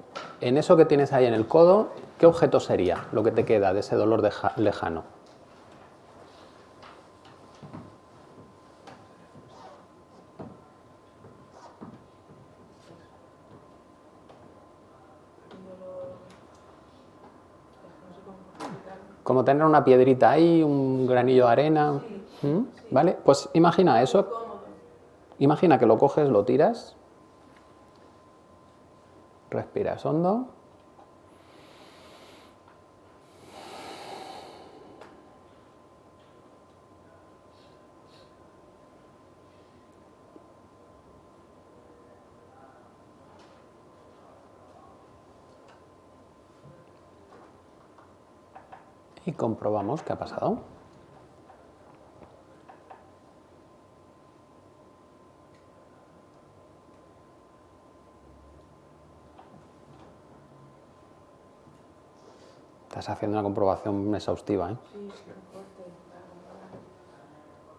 en eso que tienes ahí en el codo. ¿Qué objeto sería lo que te queda de ese dolor lejano? Como tener una piedrita ahí, un granillo de arena. ¿Mm? ¿Vale? Pues imagina eso. Imagina que lo coges, lo tiras. Respiras hondo. Y comprobamos qué ha pasado. Estás haciendo una comprobación exhaustiva, ¿eh? Sí.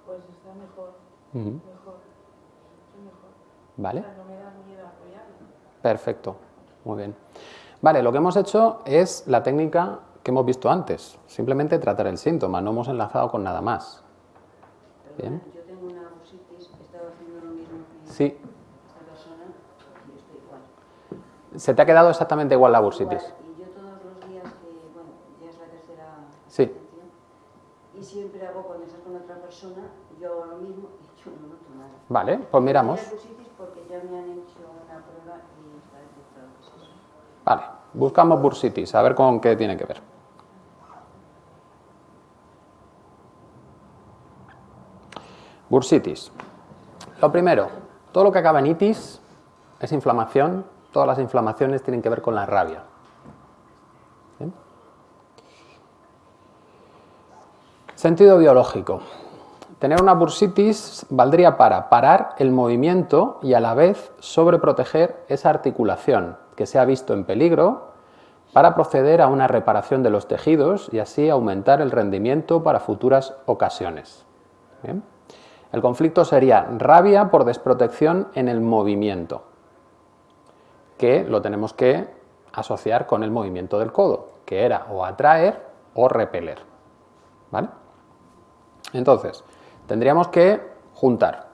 Pues está mejor, Ujú. mejor, sí, mejor. ¿Vale? O sea, no me da miedo apoyarlo. Perfecto, muy bien. Vale, lo que hemos hecho es la técnica que hemos visto antes, simplemente tratar el síntoma, no hemos enlazado con nada más. Bien. Yo tengo una bursitis, he estado haciendo lo mismo que Sí, esta persona y estoy igual. se te ha quedado exactamente igual la bursitis. Igual, Y yo todos los días que, bueno, ya es la tercera Sí. atención, y siempre hago cuando estás con otra persona, yo hago lo mismo y yo no noto nada. Vale, pues miramos. Porque ya me han hecho una prueba y está detectado que es eso. Vale, buscamos bursitis, a ver con qué tiene que ver. Bursitis. Lo primero, todo lo que acaba en itis es inflamación, todas las inflamaciones tienen que ver con la rabia. Sentido biológico. Tener una bursitis valdría para parar el movimiento y a la vez sobreproteger esa articulación que se ha visto en peligro para proceder a una reparación de los tejidos y así aumentar el rendimiento para futuras ocasiones. El conflicto sería rabia por desprotección en el movimiento, que lo tenemos que asociar con el movimiento del codo, que era o atraer o repeler. ¿Vale? Entonces, tendríamos que juntar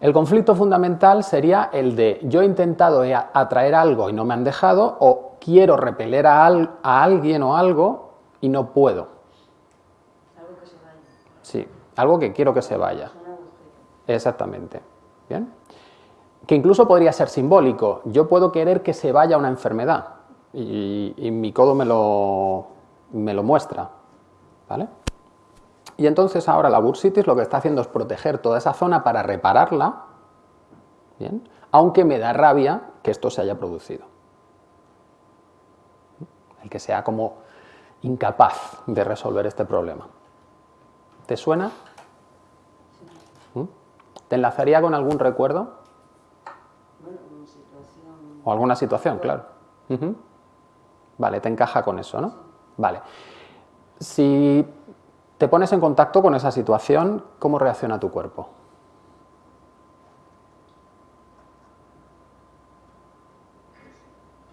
El conflicto fundamental sería el de yo he intentado atraer algo y no me han dejado o quiero repeler a, al- a alguien o algo y no puedo. Algo que se vaya. Sí, algo que quiero que se vaya. Exactamente. ¿Bien? Que incluso podría ser simbólico. Yo puedo querer que se vaya una enfermedad y, y mi codo me lo, me lo muestra. ¿Vale? Y entonces ahora la bursitis lo que está haciendo es proteger toda esa zona para repararla, ¿bien? aunque me da rabia que esto se haya producido. El que sea como incapaz de resolver este problema. ¿Te suena? ¿Mm? ¿Te enlazaría con algún recuerdo? Bueno, situación. O alguna situación, claro. Vale, te encaja con eso, ¿no? Vale. Si te pones en contacto con esa situación, ¿cómo reacciona tu cuerpo?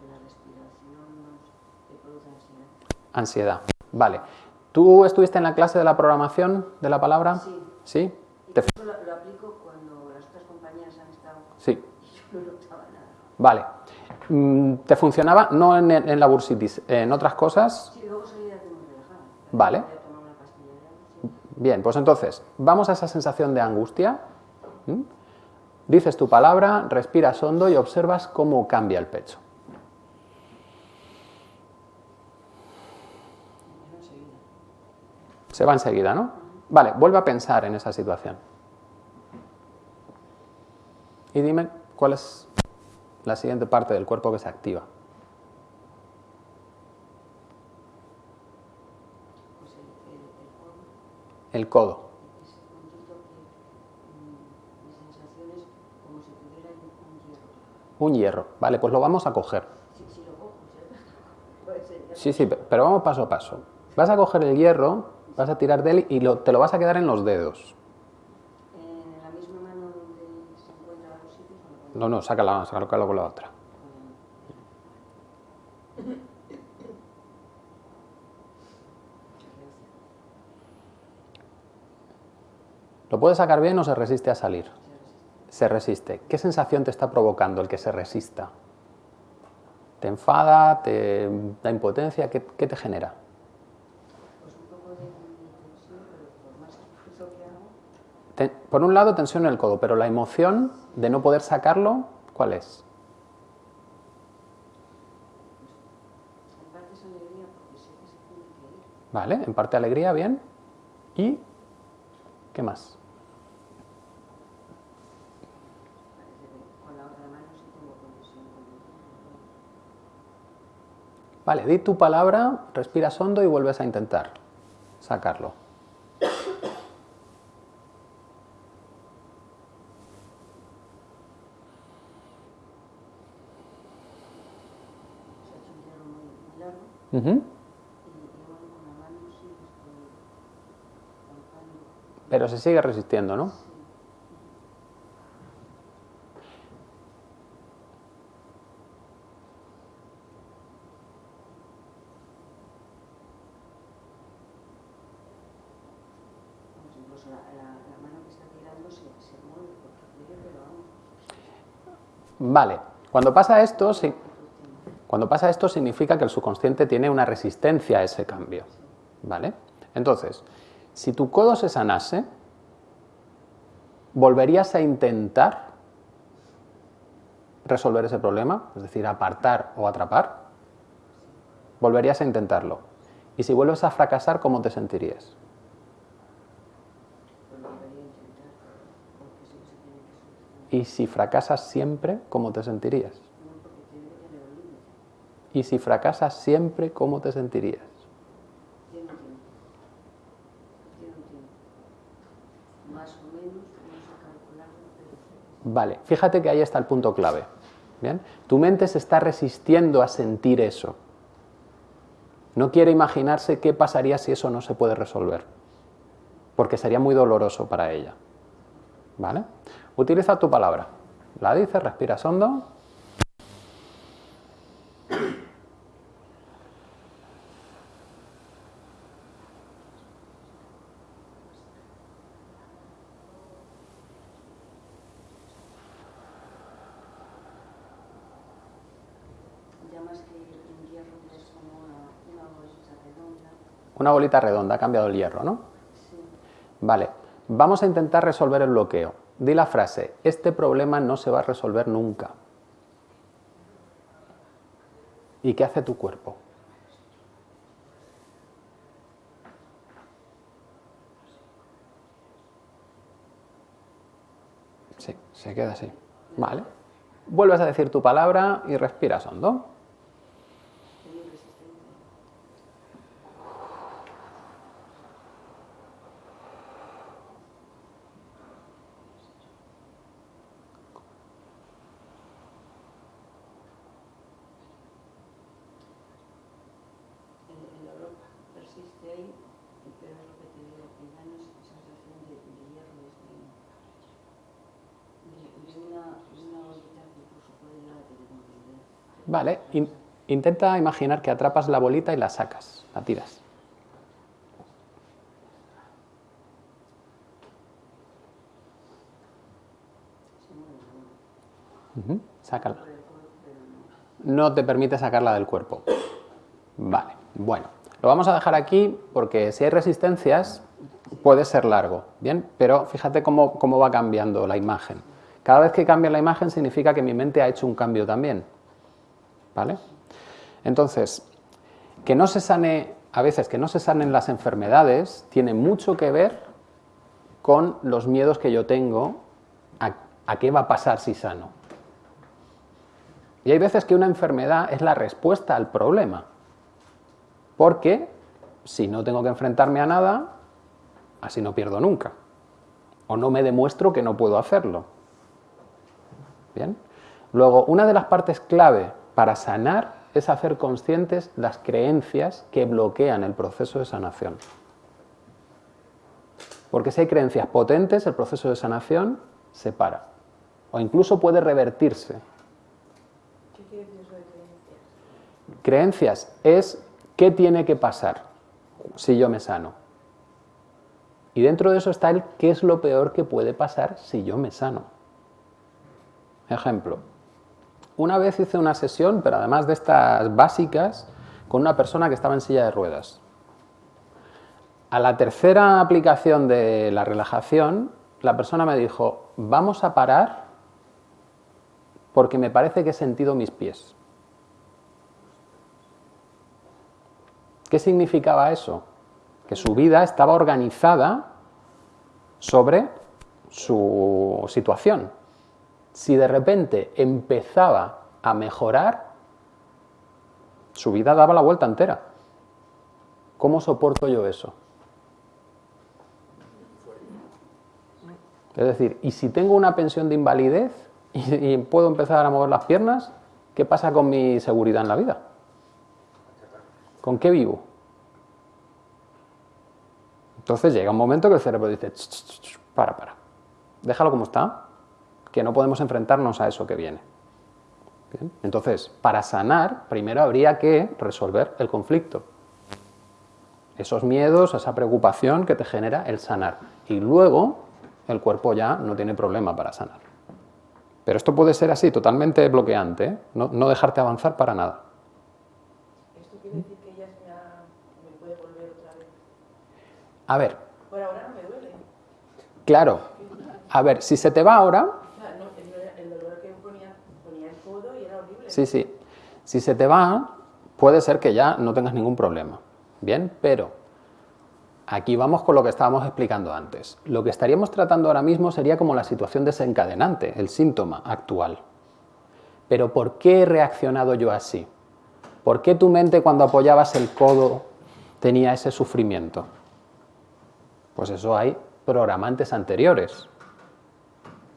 la respiración nos produce ansiedad. Ansiedad. Vale. ¿Tú estuviste en la clase de la programación de la palabra? Sí. ¿Sí? Y Te- eso lo, lo aplico cuando las otras compañeras han estado Sí. y yo no notaba nada. Vale. Mm, ¿Te funcionaba? No en, en la bursitis, en otras cosas. Sí, luego salía de muy relajada. Vale. Voy a tomar una pastilla ya, sí. Bien, pues entonces, vamos a esa sensación de angustia. Dices tu palabra, respiras hondo y observas cómo cambia el pecho. Se va enseguida, ¿no? Vale, vuelve a pensar en esa situación. Y dime cuál es la siguiente parte del cuerpo que se activa. Pues el, el, el codo, El codo. ese puntito que mm, mi sensación es como si tuviera un, hierro. Vale, pues lo vamos a coger. ¿sí? Sí, pero vamos paso a paso. Vas a coger el hierro, vas a tirar de él y lo- te lo vas a quedar en los dedos. No, no, sácala, sácalo con la otra. ¿Lo puedes sacar bien o se resiste a salir? Se resiste. ¿Qué sensación te está provocando el que se resista? ¿Te enfada? ¿Te da impotencia? ¿Qué, qué te genera? Por un lado, tensión en el codo, pero la emoción de no poder sacarlo, ¿cuál es? en parte es alegría porque. ¿Vale? En parte alegría, bien. ¿Y qué más? Parece que con la otra mano sí tengo conexión con el hierro. Vale, di tu palabra, respiras hondo y vuelves a intentar sacarlo. Estoy palpando. Pero se sigue resistiendo, ¿no? Sí. Vamos, incluso la, la, la mano que está tirando se, se mueve porque quiere, pero vamos. Vale, cuando pasa esto, cuando pasa esto significa que el subconsciente tiene una resistencia a ese cambio. ¿Vale? Entonces, si tu codo se sanase, ¿volverías a intentar resolver ese problema? Es decir, apartar o atrapar. Volverías a intentarlo. Y si vuelves a fracasar, ¿cómo te sentirías? Pues lo debería intentar porque sí que se tiene que solucionar. Y si fracasas siempre, ¿cómo te sentirías? Y si fracasas siempre, ¿cómo te sentirías? Vale, fíjate que ahí está el punto clave. ¿Bien? Tu mente se está resistiendo a sentir eso. No quiere imaginarse qué pasaría si eso no se puede resolver, porque sería muy doloroso para ella. ¿Vale? Utiliza tu palabra. La dices, respiras hondo. Una bolita redonda, ha cambiado el hierro, ¿no? Sí. Vale, vamos a intentar resolver el bloqueo. Di la frase, este problema no se va a resolver nunca. ¿Y qué hace tu cuerpo? Sí, se queda así. Vale. Vuelves a decir tu palabra y respiras hondo. El, el dolor persiste ahí, pero es lo que te digo, que ya no es esa sensación de, de hierro, es de, de, de una, de una bolita que incluso puede llegar a tener movilidad. Vale, in- intenta imaginar que atrapas la bolita y la sacas, la tiras. Sácala. No te permite sacarla del cuerpo. Vale, bueno. Lo vamos a dejar aquí porque si hay resistencias puede ser largo, ¿bien? Pero fíjate cómo, cómo va cambiando la imagen. Cada vez que cambia la imagen significa que mi mente ha hecho un cambio también. ¿Vale? Entonces, que no se sane, a veces que no se sanen las enfermedades, tiene mucho que ver con los miedos que yo tengo a, a qué va a pasar si sano. Y hay veces que una enfermedad es la respuesta al problema. Porque si no tengo que enfrentarme a nada, así no pierdo nunca. O no me demuestro que no puedo hacerlo. Bien. Luego, una de las partes clave para sanar es hacer conscientes las creencias que bloquean el proceso de sanación. Porque si hay creencias potentes, el proceso de sanación se para. O incluso puede revertirse. ¿Qué quiere decir eso de creencias? Creencias es qué tiene que pasar si yo me sano. Y dentro de eso está el qué es lo peor que puede pasar si yo me sano. Ejemplo, una vez hice una sesión, pero además de estas básicas, con una persona que estaba en silla de ruedas. A la tercera aplicación de la relajación, la persona me dijo, vamos a parar porque me parece que he sentido mis pies. ¿Qué significaba eso? Que su vida estaba organizada sobre su situación. Si de repente empezaba a mejorar, su vida daba la vuelta entera. ¿Cómo soporto yo eso? Es decir, ¿y si tengo una pensión de invalidez y, puedo empezar a mover las piernas? ¿Qué pasa con mi seguridad en la vida? ¿Con qué vivo? Entonces llega un momento que el cerebro dice, "Ch, ch, ch, para, para, déjalo como está, que no podemos enfrentarnos a eso que viene. Bien, Entonces, para sanar, primero habría que resolver el conflicto. Esos miedos, esa preocupación que te genera el sanar. Y luego el cuerpo ya no tiene problema para sanar. Pero esto puede ser así, totalmente bloqueante, ¿eh? no, no dejarte avanzar para nada. ¿Esto quiere decir que ella se ha- me puede volver otra vez? A ver, Por ahora no me duele. claro, a ver, si se te va ahora, O sea, no, el, el dolor que ponía, ponía el codo y era horrible. Sí, sí. Si se te va, puede ser que ya no tengas ningún problema. Bien, pero aquí vamos con lo que estábamos explicando antes. Lo que estaríamos tratando ahora mismo sería como la situación desencadenante, el síntoma actual. Pero ¿por qué he reaccionado yo así? ¿Por qué tu mente cuando apoyabas el codo tenía ese sufrimiento? Pues eso hay programantes anteriores.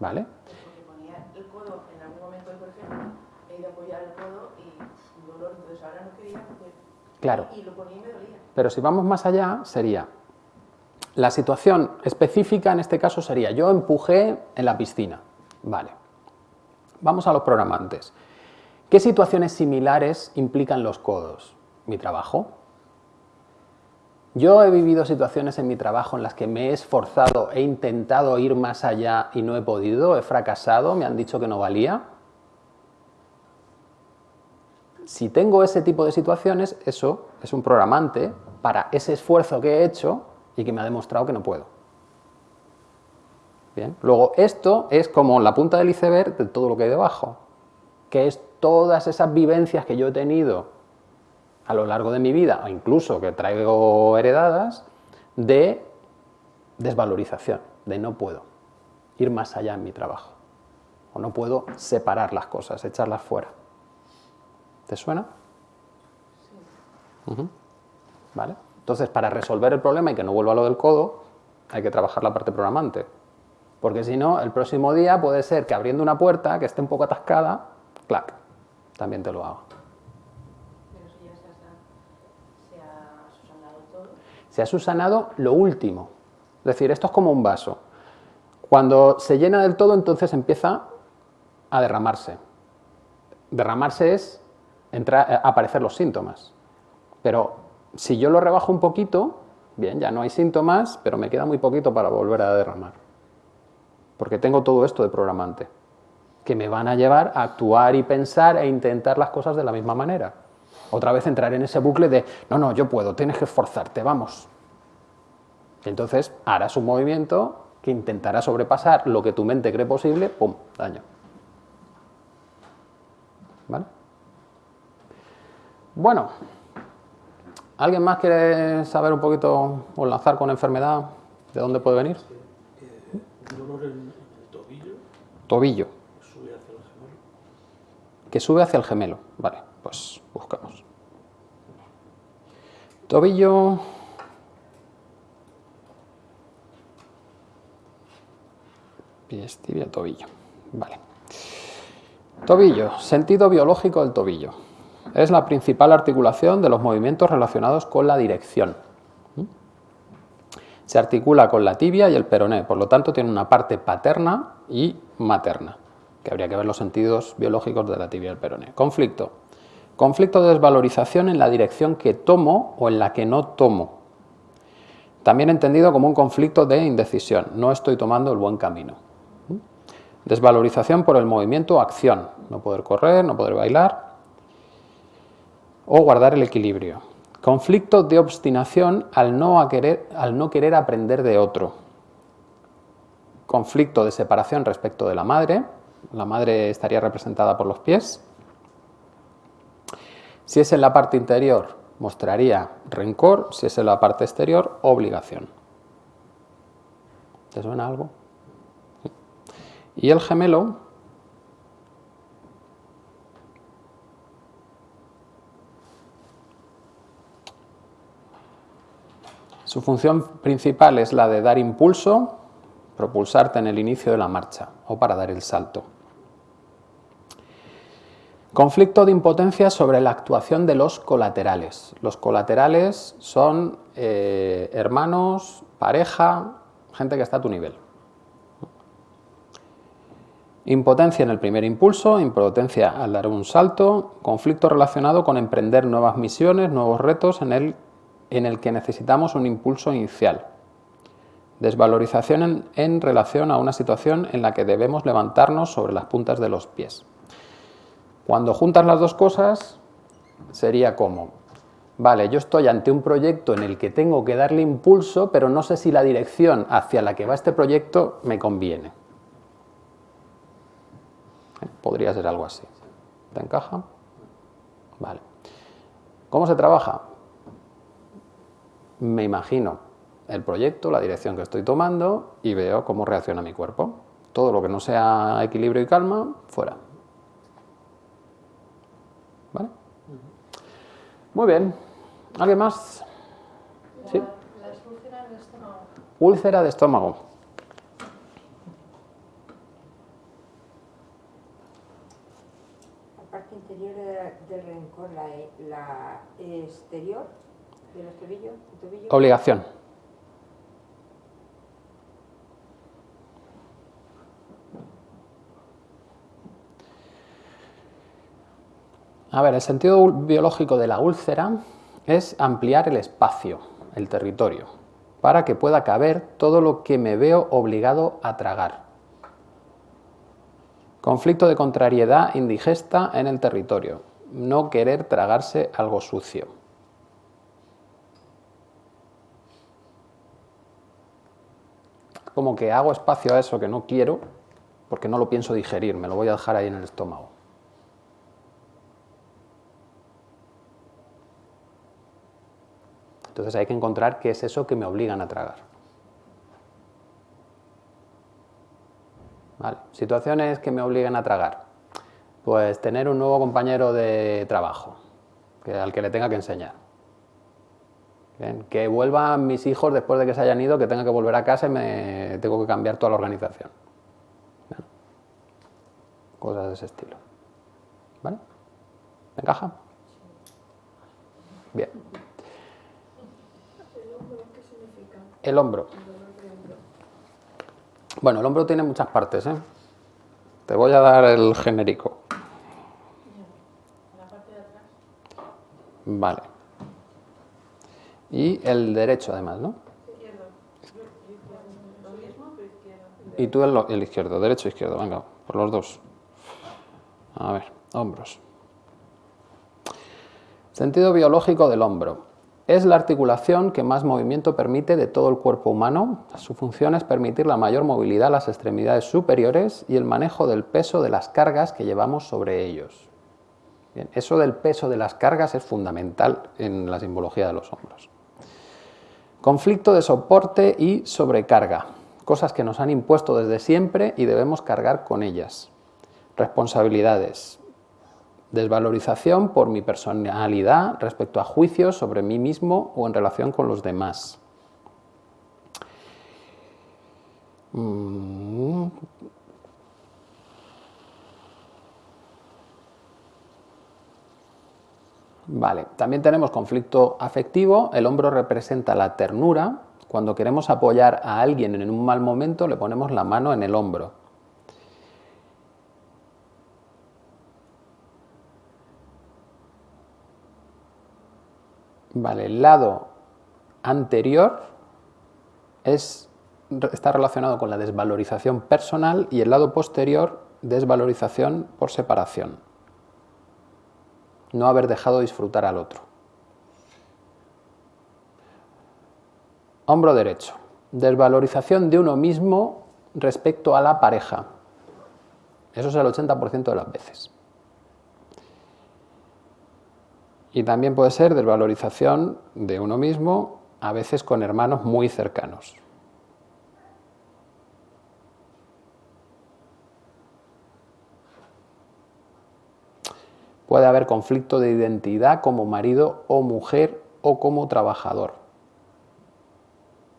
¿Vale? Porque ponía el codo en algún momento, por ejemplo, he ido a apoyar el codo y un dolor, entonces ahora no quería porque... Claro. Y lo ponía y me dolía. Pero si vamos más allá, sería la situación específica en este caso sería yo empujé en la piscina. Vale. Vamos a los programantes. ¿Qué situaciones similares implican los codos? Mi trabajo. Yo he vivido situaciones en mi trabajo en las que me he esforzado, he intentado ir más allá y no he podido, he fracasado, me han dicho que no valía. Si tengo ese tipo de situaciones, eso es un programante para ese esfuerzo que he hecho y que me ha demostrado que no puedo. Bien. Luego, esto es como la punta del iceberg de todo lo que hay debajo, que es todas esas vivencias que yo he tenido a lo largo de mi vida, o incluso que traigo heredadas, de desvalorización, de no puedo ir más allá en mi trabajo, o no puedo separar las cosas, echarlas fuera. ¿Te suena? Ujú. ¿Vale? Entonces, para resolver el problema y que no vuelva a lo del codo, hay que trabajar la parte programante. Porque si no, el próximo día puede ser que abriendo una puerta que esté un poco atascada, clac, también te lo hago. Pero si ya se ha, se ha subsanado todo. Se ha subsanado lo último. Es decir, esto es como un vaso. Cuando se llena del todo, entonces empieza a derramarse. Derramarse es entrar, a aparecer los síntomas. Pero si yo lo rebajo un poquito, bien, ya no hay síntomas, pero me queda muy poquito para volver a derramar. Porque tengo todo esto de programante, que me van a llevar a actuar y pensar e intentar las cosas de la misma manera. Otra vez entrar en ese bucle de, no, no, yo puedo, tienes que esforzarte, vamos. Entonces harás un movimiento que intentará sobrepasar lo que tu mente cree posible, ¡pum!, daño. ¿Vale? Bueno, ¿alguien más quiere saber un poquito o lanzar con enfermedad de dónde puede venir? Eh, dolor en el tobillo, Tobillo, sube hacia el gemelo. que sube hacia el gemelo. Vale, pues buscamos. Tobillo. Pies, tibia, tobillo. Vale. Tobillo, sentido biológico del tobillo. Es la principal articulación de los movimientos relacionados con la dirección. Se articula con la tibia y el peroné, por lo tanto tiene una parte paterna y materna, que habría que ver los sentidos biológicos de la tibia y el peroné. Conflicto. Conflicto de desvalorización en la dirección que tomo o en la que no tomo. También entendido como un conflicto de indecisión. No estoy tomando el buen camino. Desvalorización por el movimiento acción. No poder correr, no poder bailar. O guardar el equilibrio. Conflicto de obstinación al no, querer, al no querer aprender de otro. Conflicto de separación respecto de la madre. La madre estaría representada por los pies. Si es en la parte interior, mostraría rencor. Si es en la parte exterior, obligación. ¿Te suena algo? Y el gemelo Su función principal es la de dar impulso, propulsarte en el inicio de la marcha o para dar el salto. Conflicto de impotencia sobre la actuación de los colaterales. Los colaterales son eh, hermanos, pareja, gente que está a tu nivel. Impotencia en el primer impulso, impotencia al dar un salto, conflicto relacionado con emprender nuevas misiones, nuevos retos en el en el que necesitamos un impulso inicial. Desvalorización en, relación a una situación en la que debemos levantarnos sobre las puntas de los pies. Cuando juntas las dos cosas, sería como, vale, yo estoy ante un proyecto en el que tengo que darle impulso, pero no sé si la dirección hacia la que va este proyecto me conviene. Podría ser algo así. ¿Te encaja? Vale. ¿Cómo se trabaja? Me imagino el proyecto, la dirección que estoy tomando y veo cómo reacciona mi cuerpo. Todo lo que no sea equilibrio y calma, fuera. ¿Vale? Muy bien. ¿Alguien más? ¿Sí? Las úlceras de estómago. Úlcera de estómago. La parte interior de- del rencor, la exterior Obligación. A ver, el sentido biológico de la úlcera es ampliar el espacio, el territorio, para que pueda caber todo lo que me veo obligado a tragar. Conflicto de contrariedad indigesta en el territorio. no querer tragarse algo sucio. Como que hago espacio a eso que no quiero porque no lo pienso digerir, me lo voy a dejar ahí en el estómago. Entonces hay que encontrar qué es eso que me obligan a tragar. Situaciones que me obligan a tragar. Pues tener un nuevo compañero de trabajo que, al que le tenga que enseñar. Que vuelvan mis hijos después de que se hayan ido, que tenga que volver a casa y me tengo que cambiar toda la organización. Cosas de ese estilo. ¿Vale? ¿Me encaja? Bien. El hombro. Bueno, el hombro tiene muchas partes, ¿eh? Te voy a dar el genérico. Vale. Y el derecho, además, ¿no? Y tú el, izquierdo, derecho izquierdo, venga, por los dos. A ver, hombros. Sentido biológico del hombro. Es la articulación que más movimiento permite de todo el cuerpo humano. Su función es permitir la mayor movilidad a las extremidades superiores y el manejo del peso de las cargas que llevamos sobre ellos. eso del peso de las cargas es fundamental en la simbología de los hombros. Conflicto de soporte y sobrecarga, cosas que nos han impuesto desde siempre y debemos cargar con ellas. Responsabilidades, desvalorización por mi personalidad respecto a juicios sobre mí mismo o en relación con los demás. Vale, también tenemos conflicto afectivo, el hombro representa la ternura, cuando queremos apoyar a alguien en un mal momento le ponemos la mano en el hombro. Vale, el lado anterior es, está relacionado con la desvalorización personal y el lado posterior desvalorización por separación. No haber dejado disfrutar al otro. Hombro derecho. Desvalorización de uno mismo respecto a la pareja. Eso es el 80% de las veces. Y también puede ser desvalorización de uno mismo, a veces con hermanos muy cercanos. Puede haber conflicto de identidad como marido o mujer o como trabajador.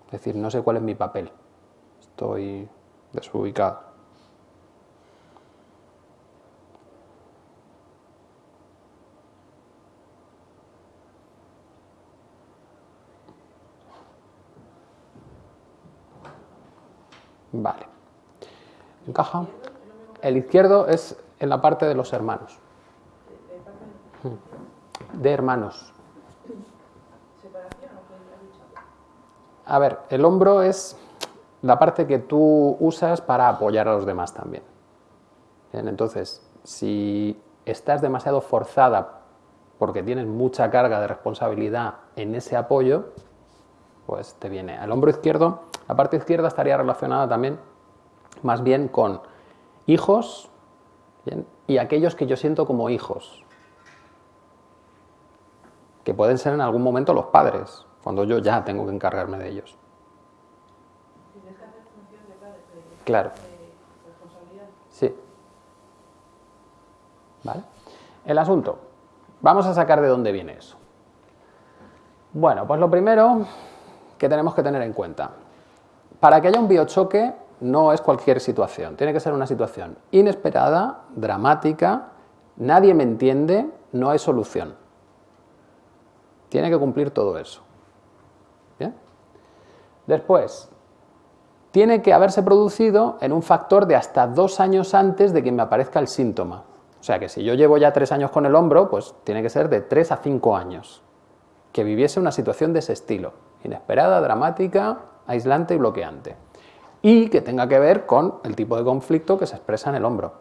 Es decir, no sé cuál es mi papel. Estoy desubicado. Vale. ¿Encaja? El izquierdo es en la parte de los hermanos. De hermanos. A ver, el hombro es la parte que tú usas para apoyar a los demás también. entonces, si estás demasiado forzada porque tienes mucha carga de responsabilidad en ese apoyo, pues te viene. al hombro izquierdo la parte izquierda estaría relacionada también más bien con hijos y aquellos que yo siento como hijos, que pueden ser en algún momento los padres, cuando yo ya tengo que encargarme de ellos. Claro. Sí. ¿Vale? El asunto. Vamos a sacar de dónde viene eso. Bueno, pues lo primero que tenemos que tener en cuenta. Para que haya un biochoque no es cualquier situación, tiene que ser una situación inesperada, dramática, nadie me entiende, no hay solución. Tiene que cumplir todo eso. Después, tiene que haberse producido en un factor de hasta dos años antes de que me aparezca el síntoma. O sea que si yo llevo ya tres años con el hombro, pues tiene que ser de tres a cinco años. Que viviese una situación de ese estilo. Inesperada, dramática, aislante y bloqueante. Y que tenga que ver con el tipo de conflicto que se expresa en el hombro.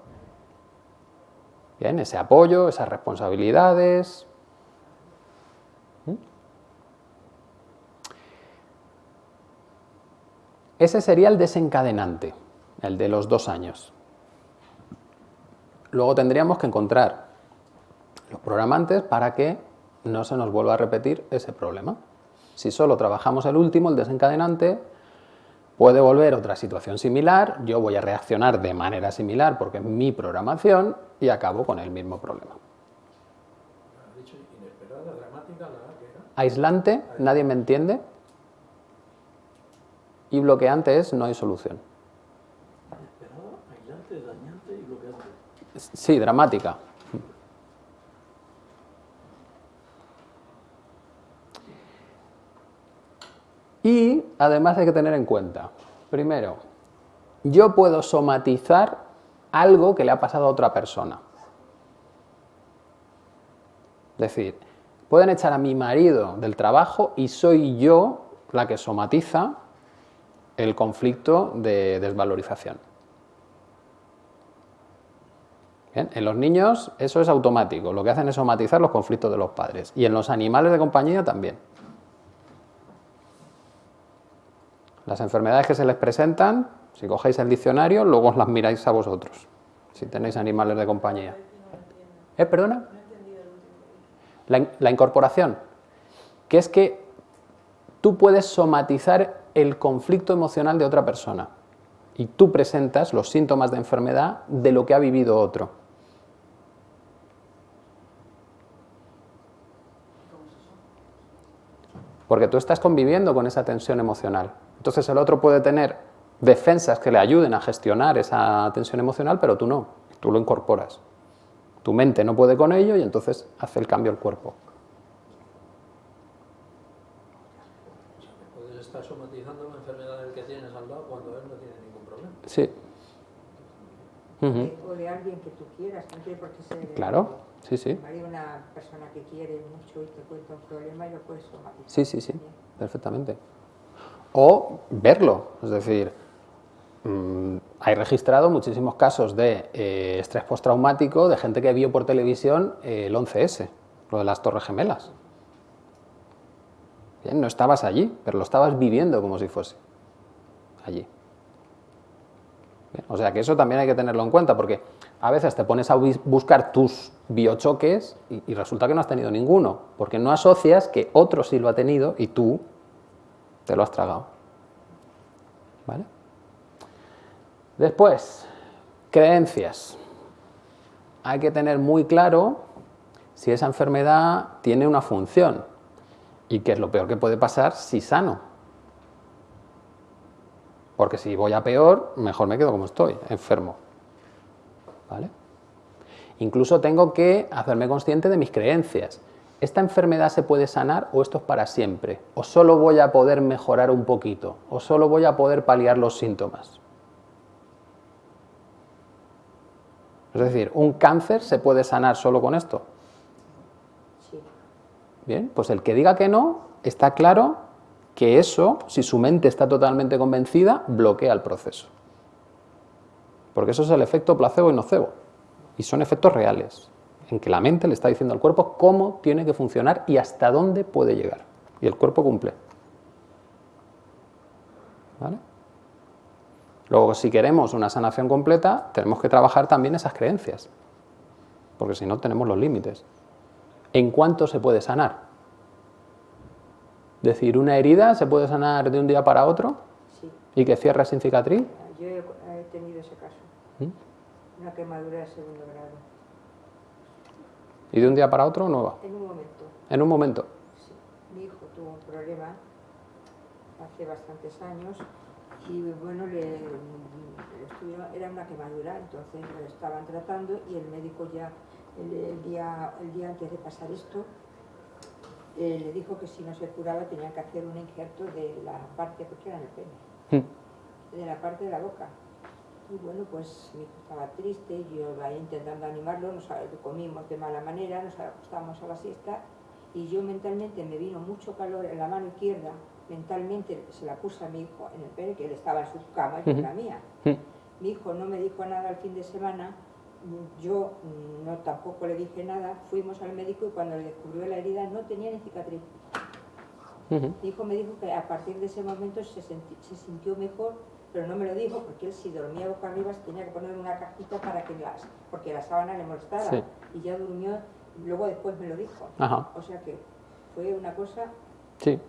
Bien, ese apoyo, esas responsabilidades. Ese sería el desencadenante, el de los dos años. Luego tendríamos que encontrar los programantes para que no se nos vuelva a repetir ese problema. Si solo trabajamos el último, el desencadenante, puede volver otra situación similar, yo voy a reaccionar de manera similar porque es mi programación y acabo con el mismo problema. Aislante, nadie me entiende. Y bloqueante es no hay solución. Sí, dramática. Y además hay que tener en cuenta, primero, yo puedo somatizar algo que le ha pasado a otra persona. Es decir, pueden echar a mi marido del trabajo y soy yo la que somatiza el conflicto de desvalorización. Bien, en los niños eso es automático, lo que hacen es somatizar los conflictos de los padres y en los animales de compañía también. Las enfermedades que se les presentan, si cogéis el diccionario, luego os las miráis a vosotros, si tenéis animales de compañía. ¿Eh, perdona? La, la incorporación, que es que tú puedes somatizar el conflicto emocional de otra persona y tú presentas los síntomas de enfermedad de lo que ha vivido otro. Porque tú estás conviviendo con esa tensión emocional. Entonces el otro puede tener defensas que le ayuden a gestionar esa tensión emocional, pero tú no, tú lo incorporas. Tu mente no puede con ello y entonces hace el cambio el cuerpo. O sea, que puedes estar somatizando la enfermedad del que tienes al lado cuando él no tiene Sí. Ujú. O de alguien que tú quieras, no tiene por qué ser de- Claro, sí, sí. Hay una persona que quiere mucho y te cuenta un problema y lo puedes somatizar. Sí, sí, sí, también. perfectamente. O verlo, es decir, mm, hay registrado muchísimos casos de eh, estrés postraumático de gente que vio por televisión eh, el 11S, lo de las Torres Gemelas. Bien, no estabas allí, pero lo estabas viviendo como si fuese allí. O sea que eso también hay que tenerlo en cuenta, porque a veces te pones a bus- buscar tus biochoques y, y resulta que no has tenido ninguno, porque no asocias que otro sí lo ha tenido y tú te lo has tragado. ¿Vale? Después, creencias. Hay que tener muy claro si esa enfermedad tiene una función y qué es lo peor que puede pasar si sano. Porque si voy a peor, mejor me quedo como estoy, enfermo. ¿Vale? Incluso tengo que hacerme consciente de mis creencias. ¿Esta enfermedad se puede sanar o esto es para siempre? ¿O solo voy a poder mejorar un poquito? ¿O solo voy a poder paliar los síntomas? Es decir, ¿un cáncer se puede sanar solo con esto? Sí. Bien, pues el que diga que no, está claro que eso, si su mente está totalmente convencida, bloquea el proceso. Porque eso es el efecto placebo y nocebo. Y son efectos reales, en que la mente le está diciendo al cuerpo cómo tiene que funcionar y hasta dónde puede llegar. Y el cuerpo cumple. ¿Vale? Luego, si queremos una sanación completa, tenemos que trabajar también esas creencias. Porque si no, tenemos los límites. ¿En cuánto se puede sanar? Decir, una herida se puede sanar de un día para otro Sí. y que cierre sin cicatriz. Yo he, he tenido ese caso. ¿Mm? Una quemadura de segundo grado. Y de un día para otro, nueva. En un momento. En un momento. Sí. Mi hijo tuvo un problema hace bastantes años y bueno, le, le estuvieron- era una quemadura, entonces lo estaban tratando y el médico ya el, el día, el día antes de pasar esto eh, le dijo que si no se curaba tenía que hacer un injerto de la parte, porque era en el pene, Mm. de la parte de la boca. Y bueno, pues mi hijo estaba triste, yo ahí intentando animarlo, nos comimos de mala manera, nos acostamos a la siesta y yo mentalmente me vino mucho calor en la mano izquierda, mentalmente se la puse a mi hijo en el pene, que él estaba en su cama y yo en la mía. Mm. Mi hijo no me dijo nada el fin de semana yo no tampoco le dije nada, fuimos al médico y cuando le descubrió la herida no tenía ni cicatriz. Mi hijo me dijo que a partir de ese momento se, se sintió mejor, pero no me lo dijo porque él si dormía boca arriba tenía que poner una cajita para que las, porque la sábana le molestara. Sí. Y ya durmió, luego después me lo dijo. Ajá, O sea que fue una cosa sí.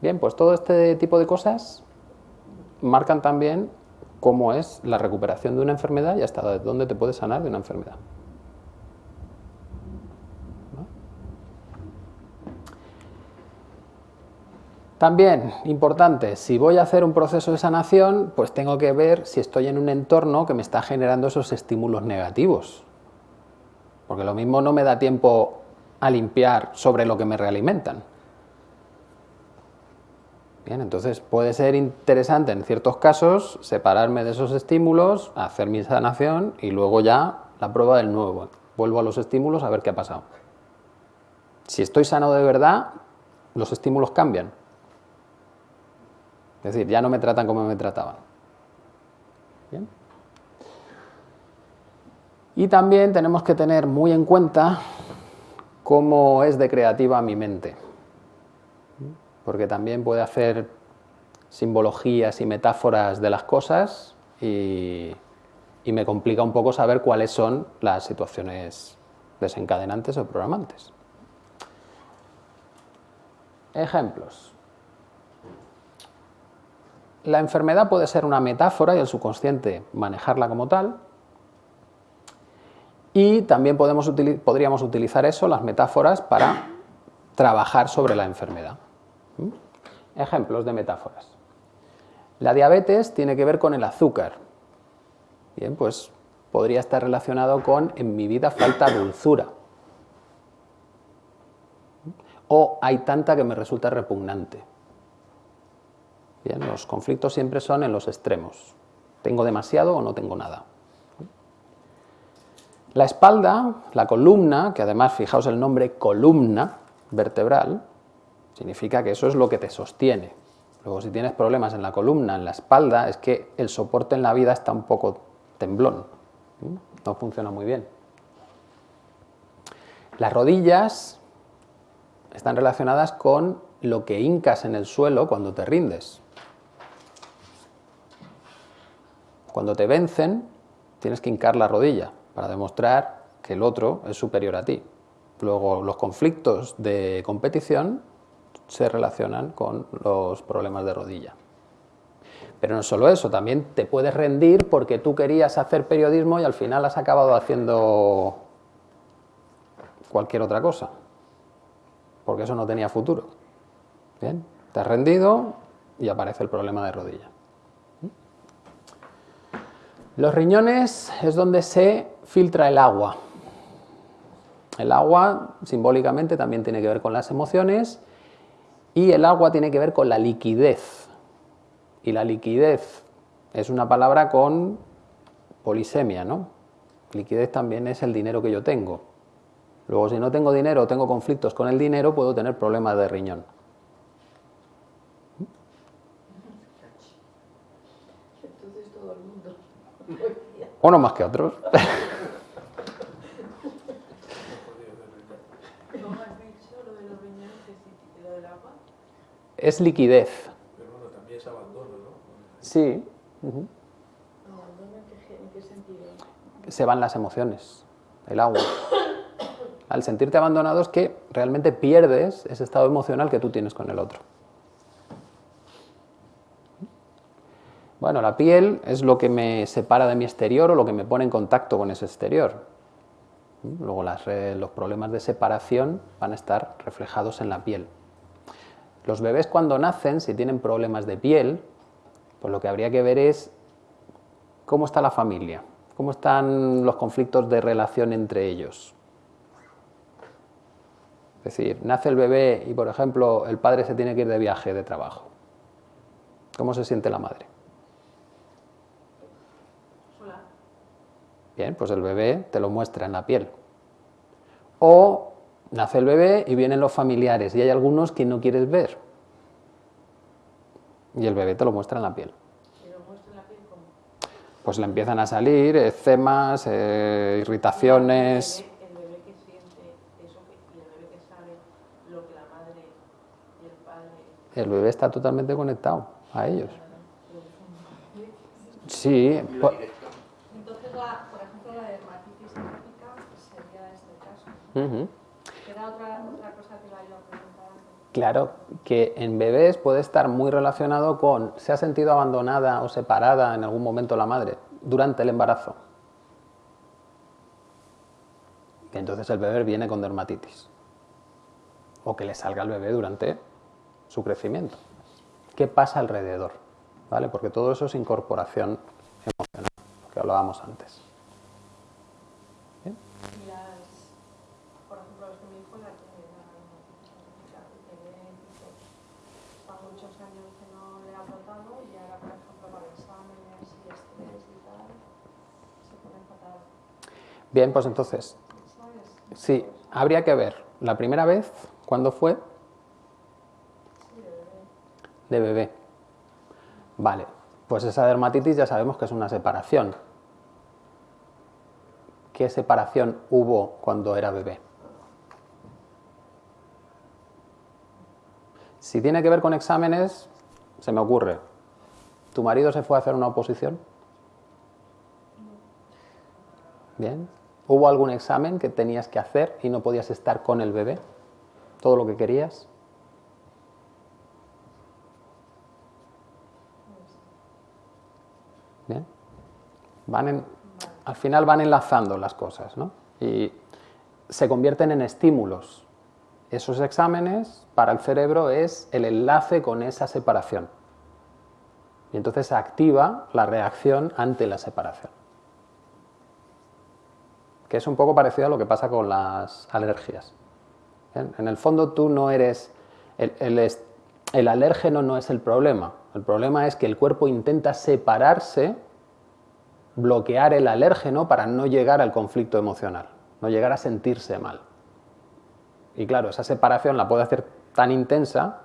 Bien, pues todo este tipo de cosas marcan también cómo es la recuperación de una enfermedad y hasta dónde te puedes sanar de una enfermedad. También, importante, si voy a hacer un proceso de sanación, pues tengo que ver si estoy en un entorno que me está generando esos estímulos negativos. Porque lo mismo no me da tiempo a limpiar sobre lo que me realimentan. Bien, entonces puede ser interesante en ciertos casos separarme de esos estímulos, hacer mi sanación y luego ya la prueba del nuevo. Vuelvo a los estímulos a ver qué ha pasado. Si estoy sano de verdad, los estímulos cambian. Es decir, ya no me tratan como me trataban. Bien. Y también tenemos que tener muy en cuenta cómo es de creativa mi mente porque también puede hacer simbologías y metáforas de las cosas y, me complica un poco saber cuáles son las situaciones desencadenantes o programantes. Ejemplos. La enfermedad puede ser una metáfora y el subconsciente manejarla como tal. Y también podríamos utilizar eso, las metáforas, para trabajar sobre la enfermedad. ¿Mm? Ejemplos de metáforas. La diabetes tiene que ver con el azúcar. Bien, pues podría estar relacionado con en mi vida falta dulzura. O hay tanta que me resulta repugnante. Bien, los conflictos siempre son en los extremos. Tengo demasiado o no tengo nada. La espalda, la columna, que además fijaos el nombre columna vertebral, significa que eso es lo que te sostiene. Luego si tienes problemas en la columna, en la espalda, es que el soporte en la vida está un poco temblón, no funciona muy bien. Las rodillas están relacionadas con lo que hincas en el suelo cuando te rindes. Cuando te vencen, tienes que hincar la rodilla para demostrar que el otro es superior a ti. Luego, los conflictos de competición se relacionan con los problemas de rodilla. Pero no solo eso, también te puedes rendir porque tú querías hacer periodismo y al final has acabado haciendo cualquier otra cosa, porque eso no tenía futuro. Bien, te has rendido y aparece el problema de rodilla. Los riñones es donde se filtra el agua. El agua simbólicamente también tiene que ver con las emociones y el agua tiene que ver con la liquidez. Y la liquidez es una palabra con polisemia, ¿no? Liquidez también es el dinero que yo tengo. Luego, si no tengo dinero o tengo conflictos con el dinero, puedo tener problemas de riñón. Entonces todo el mundo. Unos más que otros. ¿Cómo has dicho lo de los riñones y lo del agua? Es liquidez. Pero bueno, también es abandono, ¿no? Sí. ujú. ¿Abandono en qué, en qué sentido? Se van las emociones, el agua. Al sentirte abandonado es que realmente pierdes ese estado emocional que tú tienes con el otro. Bueno, la piel es lo que me separa de mi exterior o lo que me pone en contacto con ese exterior. Luego las los problemas de separación van a estar reflejados en la piel. Los bebés cuando nacen, si tienen problemas de piel, pues lo que habría que ver es cómo está la familia, cómo están los conflictos de relación entre ellos. Es decir, nace el bebé y, por ejemplo, el padre se tiene que ir de viaje de trabajo. ¿Cómo se siente la madre? Sola. Bien, pues el bebé te lo muestra en la piel. O nace el bebé y vienen los familiares y hay algunos que no quieres ver. Y el bebé te lo muestra en la piel. Y lo muestro en la piel como. pues le empiezan a salir eczemas, eh, irritaciones. El bebé, el bebé que siente eso que, y el bebé que sabe lo que la madre y el padre. El bebé está totalmente conectado a ellos. Sí, po- Entonces, la, por ejemplo, la dermatitis sería este caso. Ujú. ¿Queda otra, otra cosa que la iba a preguntar antes? Claro, que en bebés puede estar muy relacionado con se ha sentido abandonada o separada en algún momento la madre durante el embarazo. Y entonces el bebé viene con dermatitis. O que le salga al bebé durante su crecimiento. ¿Qué pasa alrededor? ¿Vale? Porque todo eso es incorporación emocional, lo que hablábamos antes. Y las, por ejemplo, es que mi hijo la tiene la dermatitis atópica y tiene tipo, son muchos años que no le ha brotado y ahora, por ejemplo, para exámenes y estrés y tal, se pone fatal. Bien, pues entonces, sí, habría que ver la primera vez, ¿cuándo fue? De bebé. Vale, pues esa dermatitis ya sabemos que es una separación. ¿Qué separación hubo cuando era bebé? Si tiene que ver con exámenes, se me ocurre. ¿Tu marido se fue a hacer una oposición? Bien. ¿Hubo algún examen que tenías que hacer y no podías estar con el bebé? ¿Todo lo que querías? Bien. Van al final van enlazando las cosas, ¿no? Y se convierten en estímulos. Esos exámenes para el cerebro es el enlace con esa separación. Y entonces activa la reacción ante la separación. Que es un poco parecido a lo que pasa con las alergias. En el fondo tú no eres... El, el alérgeno no es el problema. El problema es que el cuerpo intenta separarse, bloquear el alérgeno para no llegar al conflicto emocional, no llegar a sentirse mal. Y claro, esa separación la puede hacer tan intensa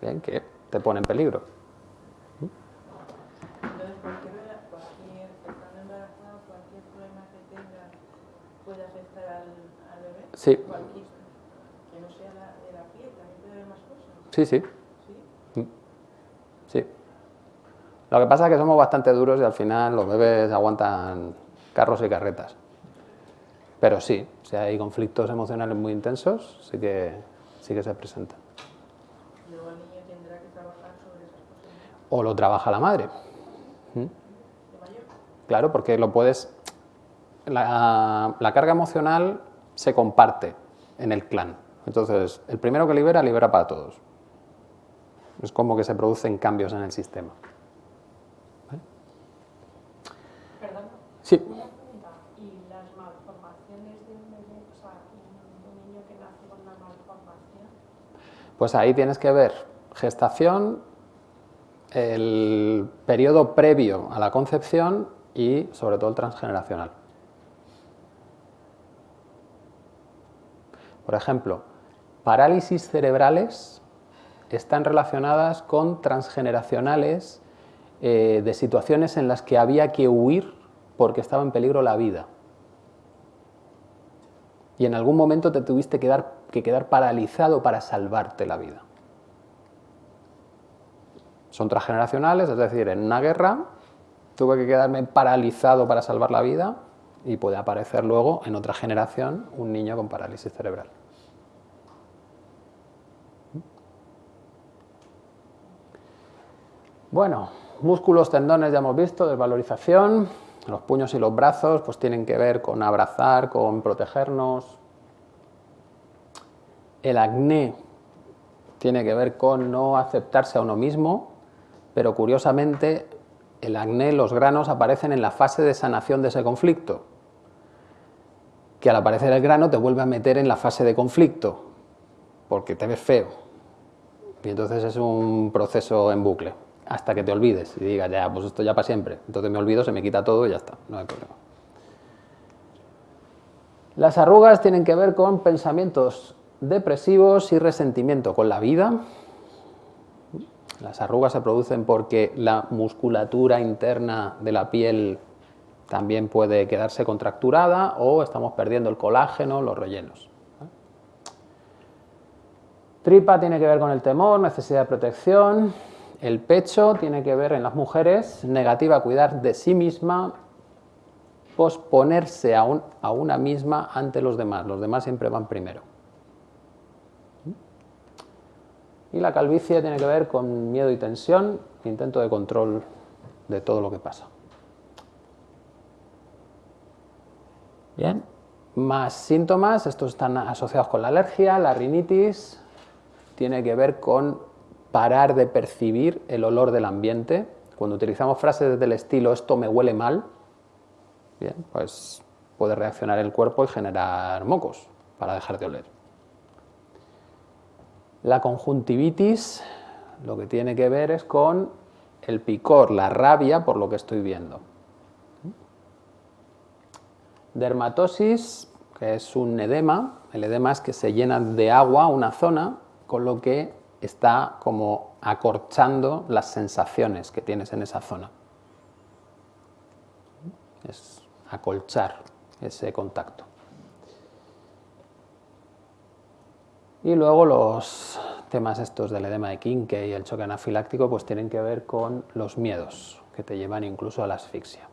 que te pone en peligro. Entonces, cualquier, cualquier, estando embarazada, cualquier problema que tenga puede afectar al, al bebé. Sí. Cualquier, que no sea la, de la piel, también puede haber más cosas. Sí, sí, ¿Sí? sí. Lo que pasa es que somos bastante duros y al final los bebés aguantan carros y carretas. Pero sí, si hay conflictos emocionales muy intensos, sí que, sí que se presentan. Luego el niño tendrá que trabajar sobre esas cosas O lo trabaja la madre. ¿Mm? de mayor. Claro, porque lo puedes. La, la carga emocional se comparte en el clan. Entonces, el primero que libera, libera para todos. Es como que se producen cambios en el sistema. Perdón, Sí. ¿Y las malformaciones de un bebé, o sea, un niño que nace con una malformación? pues ahí tienes que ver gestación, el periodo previo a la concepción y sobre todo el transgeneracional. Por ejemplo, parálisis cerebrales están relacionadas con transgeneracionales eh, de situaciones en las que había que huir porque estaba en peligro la vida. Y en algún momento te tuviste que, dar- que quedar paralizado para salvarte la vida. Son transgeneracionales, es decir, en una guerra tuve que quedarme paralizado para salvar la vida y puede aparecer luego en otra generación un niño con parálisis cerebral. Bueno, músculos, tendones ya hemos visto, desvalorización. Los puños y los brazos pues tienen que ver con abrazar, con protegernos. El acné tiene que ver con no aceptarse a uno mismo, pero curiosamente el acné, los granos aparecen en la fase de sanación de ese conflicto, que al aparecer el grano te vuelve a meter en la fase de conflicto, porque te ves feo. Y entonces es un proceso en bucle, hasta que te olvides y digas, ya, pues esto ya para siempre. Entonces me olvido, se me quita todo y ya está, no hay problema. Las arrugas tienen que ver con pensamientos depresivos y resentimiento con la vida. Las arrugas se producen porque la musculatura interna de la piel también puede quedarse contracturada o estamos perdiendo el colágeno, los rellenos. Tripa tiene que ver con el temor, necesidad de protección. El pecho tiene que ver en las mujeres, negativa cuidar de sí misma, posponerse a, a una misma ante los demás. Los demás siempre van primero. Y la calvicie tiene que ver con miedo y tensión, intento de control de todo lo que pasa. Bien, más síntomas, estos están asociados con la alergia, la rinitis, tiene que ver con parar de percibir el olor del ambiente. Cuando utilizamos frases del estilo esto me huele mal, bien, pues puede reaccionar el cuerpo y generar mocos para dejar de oler. La conjuntivitis lo que tiene que ver es con el picor, la rabia por lo que estoy viendo. Dermatosis, que es un edema, el edema es que se llena de agua una zona, con lo que está como acorchando las sensaciones que tienes en esa zona. Es acolchar ese contacto. Y luego los temas estos del edema de Kinke y el choque anafiláctico pues tienen que ver con los miedos que te llevan incluso a la asfixia.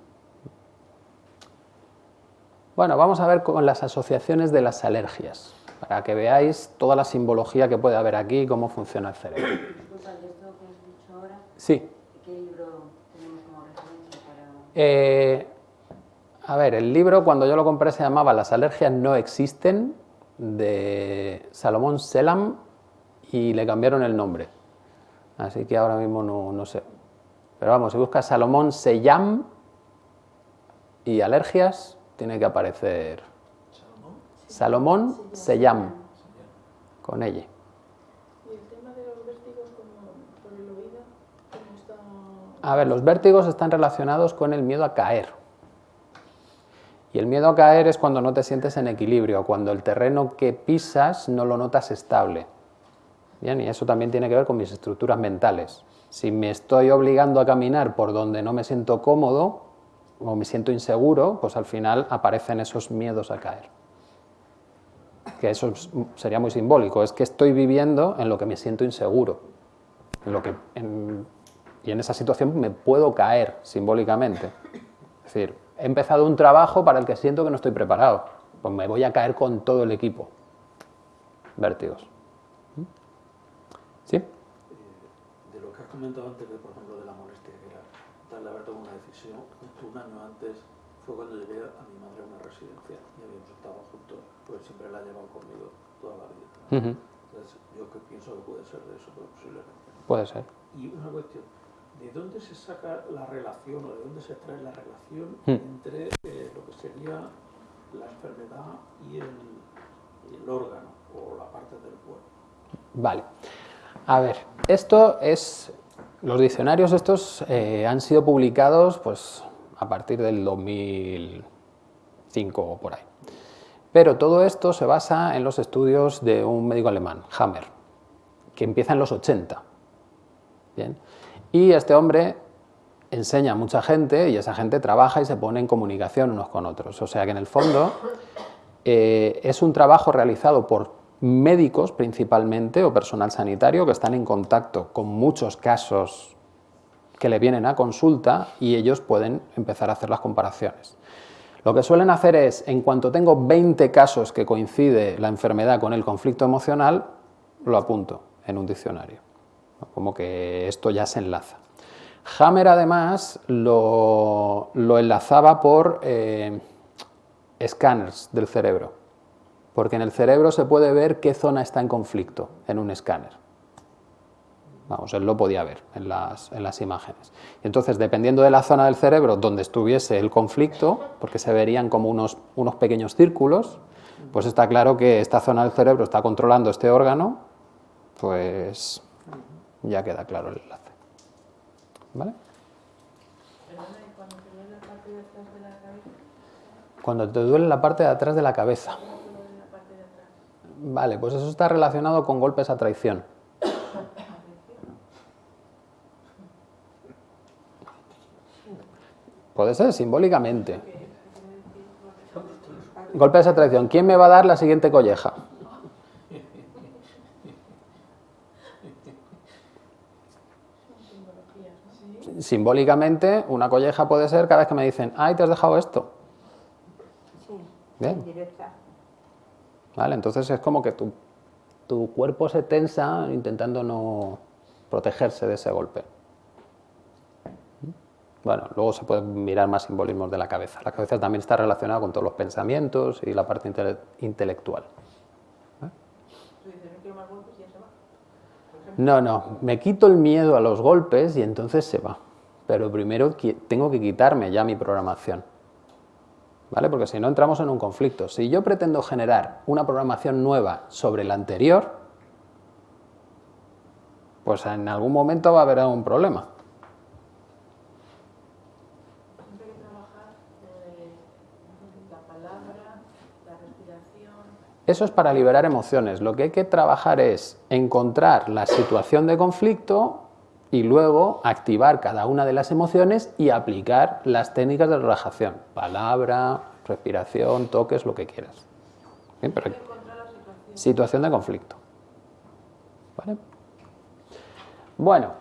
Bueno, vamos a ver con las asociaciones de las alergias, para que veáis toda la simbología que puede haber aquí y cómo funciona el cerebro. Disculpa, esto que has dicho ahora, Sí. ¿qué libro tenemos como referencia para...? Eh, a ver, el libro cuando yo lo compré se llamaba Las alergias no existen, de Salomón Selam, y le cambiaron el nombre. Así que ahora mismo no, no sé. Pero vamos, si buscas Salomón Seyam y alergias, tiene que aparecer Salomón Seyam, con ella. Y el tema de los vértigos como por el oído, ¿cómo está? A ver, los vértigos están relacionados con el miedo a caer. Y el miedo a caer es cuando no te sientes en equilibrio, cuando el terreno que pisas no lo notas estable. Bien, y eso también tiene que ver con mis estructuras mentales. Si me estoy obligando a caminar por donde no me siento cómodo o me siento inseguro, pues al final aparecen esos miedos a caer. Que eso es- sería muy simbólico, es que estoy viviendo en lo que me siento inseguro. En lo que, en- y en esa situación me puedo caer simbólicamente. Es decir, he empezado un trabajo para el que siento que no estoy preparado. Pues me voy a caer con todo el equipo. Vértigos. ¿Sí? Eh, de lo que has comentado antes, por ejemplo, de la molestia, que era darle a ver tomado una decisión, un año antes fue cuando llevé a mi madre a una residencia y habíamos estado juntos, pues siempre la he llevado conmigo toda la vida. Entonces, yo que pienso que puede ser de eso, pero posiblemente. Puede ser. Y una cuestión, ¿de dónde se saca la relación o de dónde se extrae la relación Hmm. entre eh, lo que sería la enfermedad y el, y el órgano o la parte del cuerpo? Vale. A ver, esto es. Los diccionarios estos eh, han sido publicados pues, a partir del 2005 o por ahí. Pero todo esto se basa en los estudios de un médico alemán, Hammer, que empieza en los 80. Bien. Y este hombre enseña a mucha gente y esa gente trabaja y se pone en comunicación unos con otros. O sea que en el fondo eh, es un trabajo realizado por médicos principalmente o personal sanitario que están en contacto con muchos casos que le vienen a consulta y ellos pueden empezar a hacer las comparaciones. Lo que suelen hacer es, en cuanto tengo 20 casos que coincide la enfermedad con el conflicto emocional, lo apunto en un diccionario. Como que esto ya se enlaza. Hammer además lo, lo enlazaba por eh, escáneres del cerebro, porque en el cerebro se puede ver qué zona está en conflicto en un escáner. Vamos, él lo podía ver en las, en las imágenes. Y entonces, dependiendo de la zona del cerebro donde estuviese el conflicto, porque se verían como unos, unos pequeños círculos, pues está claro que esta zona del cerebro está controlando este órgano, pues ya queda claro el enlace. ¿Vale? Cuando te duele la parte de atrás de la cabeza. Vale, pues eso está relacionado con golpes a traición. Puede ser, simbólicamente. Golpe de esa traición. ¿Quién me va a dar la siguiente colleja? Simbólicamente, una colleja puede ser cada vez que me dicen, ay, te has dejado esto. Sí, Bien. directa. ¿Vale? Entonces es como que tu, tu cuerpo se tensa intentando no protegerse de ese golpe. Bueno, luego se pueden mirar más simbolismos de la cabeza. La cabeza también está relacionada con todos los pensamientos y la parte intele- intelectual. Dices, no No, me quito el miedo a los golpes y entonces se va. Pero primero tengo que quitarme ya mi programación. ¿Vale? Porque si no entramos en un conflicto. Si yo pretendo generar una programación nueva sobre la anterior, pues en algún momento va a haber un problema. siempre hay que trabajar eh, la palabra, la respiración. Eso es para liberar emociones. Lo que hay que trabajar es encontrar la situación de conflicto y luego activar cada una de las emociones y aplicar las técnicas de relajación. Palabra, respiración, toques, lo que quieras. Bien, situación. situación de conflicto. ¿Vale? Bueno,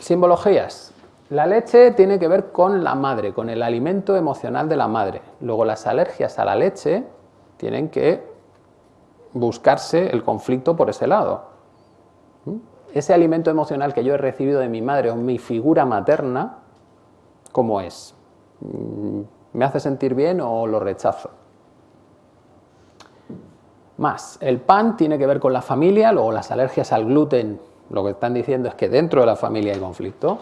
simbologías. La leche tiene que ver con la madre, con el alimento emocional de la madre. Luego las alergias a la leche tienen que buscarse el conflicto por ese lado. ¿Mm? Ese alimento emocional que yo he recibido de mi madre o mi figura materna, ¿cómo es? Mm, ¿Me hace sentir bien o lo rechazo? Más, el pan tiene que ver con la familia, luego las alergias al gluten, lo que están diciendo es que dentro de la familia hay conflicto.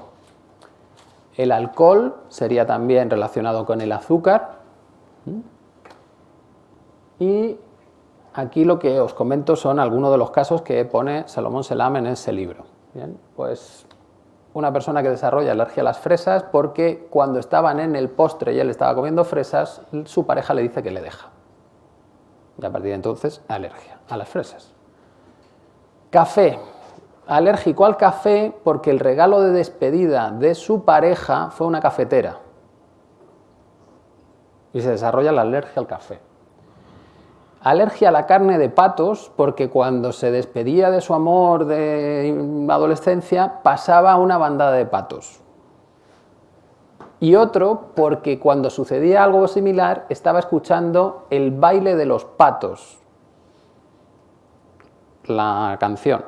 El alcohol sería también relacionado con el azúcar. ¿Mm? Y aquí lo que os comento son algunos de los casos que pone Salomón Selam en ese libro. Bien, pues una persona que desarrolla alergia a las fresas porque cuando estaban en el postre y él estaba comiendo fresas, su pareja le dice que le deja. Y a partir de entonces, alergia a las fresas. Café. Alérgico al café porque el regalo de despedida de su pareja fue una cafetera. Y se desarrolla la alergia al café. Alergia a la carne de patos porque cuando se despedía de su amor de adolescencia pasaba una bandada de patos. Y otro porque cuando sucedía algo similar estaba escuchando el baile de los patos, la canción.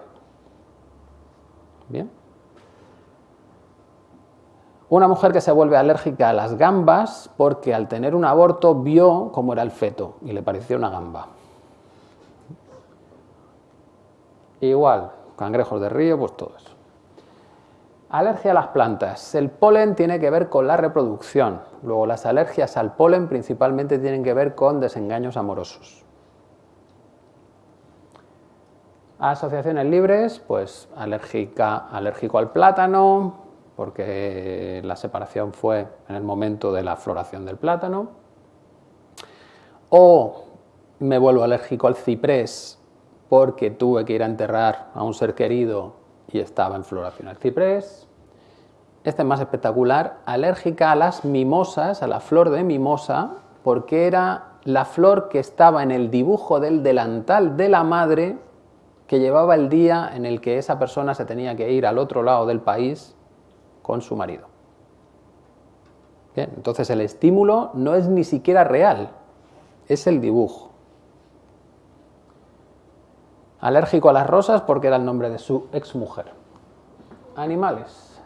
Bien. Una mujer que se vuelve alérgica a las gambas porque al tener un aborto vio cómo era el feto y le pareció una gamba. Igual, cangrejos de río, pues todo eso. Alergia a las plantas. El polen tiene que ver con la reproducción. Luego las alergias al polen principalmente tienen que ver con desengaños amorosos. Asociaciones libres, pues alérgica, alérgico al plátano, porque la separación fue en el momento de la floración del plátano. O me vuelvo alérgico al ciprés porque tuve que ir a enterrar a un ser querido y estaba en floración el ciprés. Este es más espectacular, alérgica a las mimosas, a la flor de mimosa, porque era la flor que estaba en el dibujo del delantal de la madre que llevaba el día en el que esa persona se tenía que ir al otro lado del país con su marido. Bien, entonces el estímulo no es ni siquiera real, es el dibujo. Alérgico a las rosas porque era el nombre de su exmujer. Animales.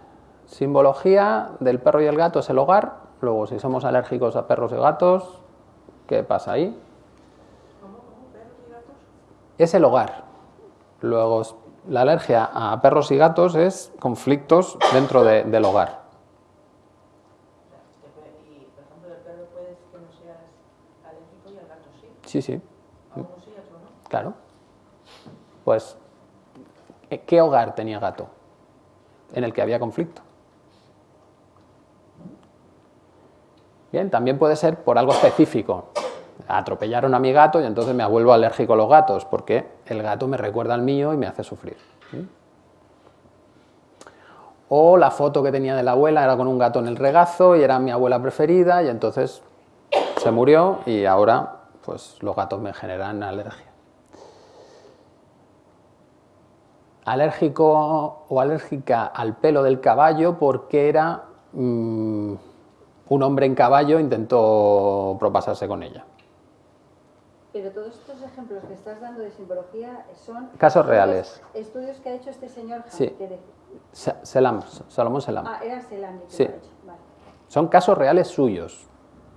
Simbología del perro y el gato es el hogar. Luego, si somos alérgicos a perros y gatos, ¿qué pasa ahí? Es el hogar. Luego, la alergia a perros y gatos es conflictos dentro de- del hogar. Sí. Sí, claro. Pues, ¿qué hogar tenía gato? En el que había conflicto. Bien, también puede ser por algo específico. Atropellaron a mi gato y entonces me vuelvo alérgico a los gatos, porque el gato me recuerda al mío y me hace sufrir. ¿Mm? O la foto que tenía de la abuela era con un gato en el regazo y era mi abuela preferida y entonces se murió y ahora pues los gatos me generan alergia. Alérgico o alérgica al pelo del caballo porque era mm, un hombre en caballo intentó propasarse con ella. Pero todos estos ejemplos que estás dando de simbología son... Casos estudios- reales. Estudios que ha hecho este señor Sí. de- Selam, Salomón Selam. Ah, era Selam que Sí. lo ha hecho. Vale. Son casos reales suyos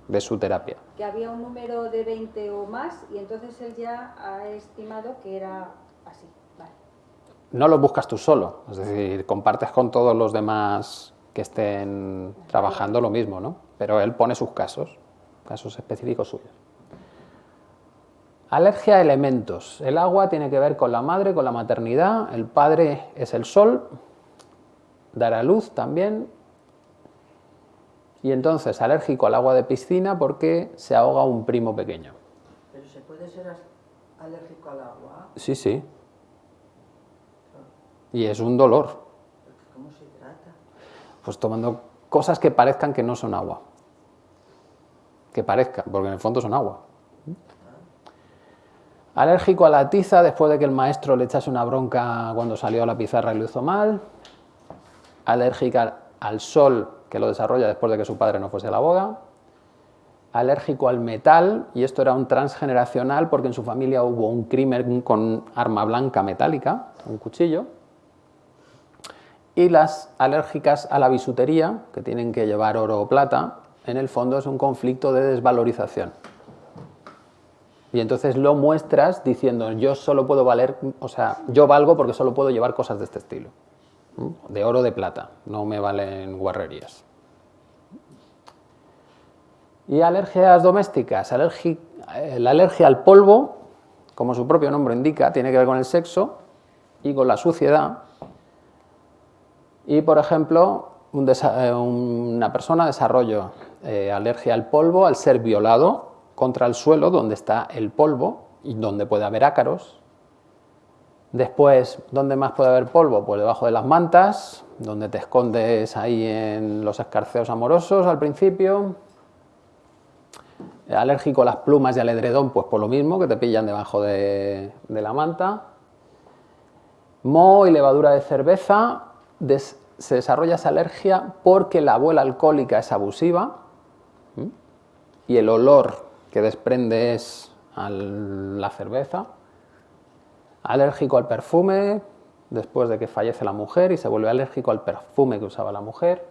de su terapia. Que había un número de 20 o más y entonces él ya ha estimado que era así. Vale. no los buscas tú solo, es decir, compartes con todos los demás que estén trabajando lo mismo, ¿no? Pero él pone sus casos, casos específicos suyos. Alergia a elementos. El agua tiene que ver con la madre, con la maternidad, el padre es el sol, dar a luz también. Y entonces alérgico al agua de piscina porque se ahoga un primo pequeño. Pero se puede ser alérgico al agua. Sí, sí. Y es un dolor. ¿Cómo se trata? pues tomando cosas que parezcan que no son agua. Que parezcan, porque en el fondo son agua. Alérgico a la tiza después de que el maestro le echase una bronca cuando salió a la pizarra y lo hizo mal. Alérgica al sol que lo desarrolla después de que su padre no fuese a la boda. Alérgico al metal, y esto era un transgeneracional porque en su familia hubo un crimen con arma blanca metálica, un cuchillo y las alérgicas a la bisutería, que tienen que llevar oro o plata, en el fondo es un conflicto de desvalorización. Y entonces lo muestras diciendo, yo solo puedo valer, o sea, yo valgo porque solo puedo llevar cosas de este estilo. De oro o de plata, no me valen guarrerías. Y alergias domésticas, alergi- eh, la alergia al polvo, como su propio nombre indica, tiene que ver con el sexo y con la suciedad. Y, por ejemplo, eh, una persona desarrolla eh, alergia al polvo al ser violado contra el suelo donde está el polvo y donde puede haber ácaros. Después, ¿dónde más puede haber polvo? Pues debajo de las mantas, donde te escondes ahí en los escarceos amorosos al principio. Alérgico a las plumas y al edredón, pues por lo mismo, que te pillan debajo de, la manta. Moho y levadura de cerveza, se desarrolla esa alergia porque la abuela alcohólica es abusiva y el olor que desprende es a la cerveza. Alérgico al perfume, después de que fallece la mujer y se vuelve alérgico al perfume que usaba la mujer.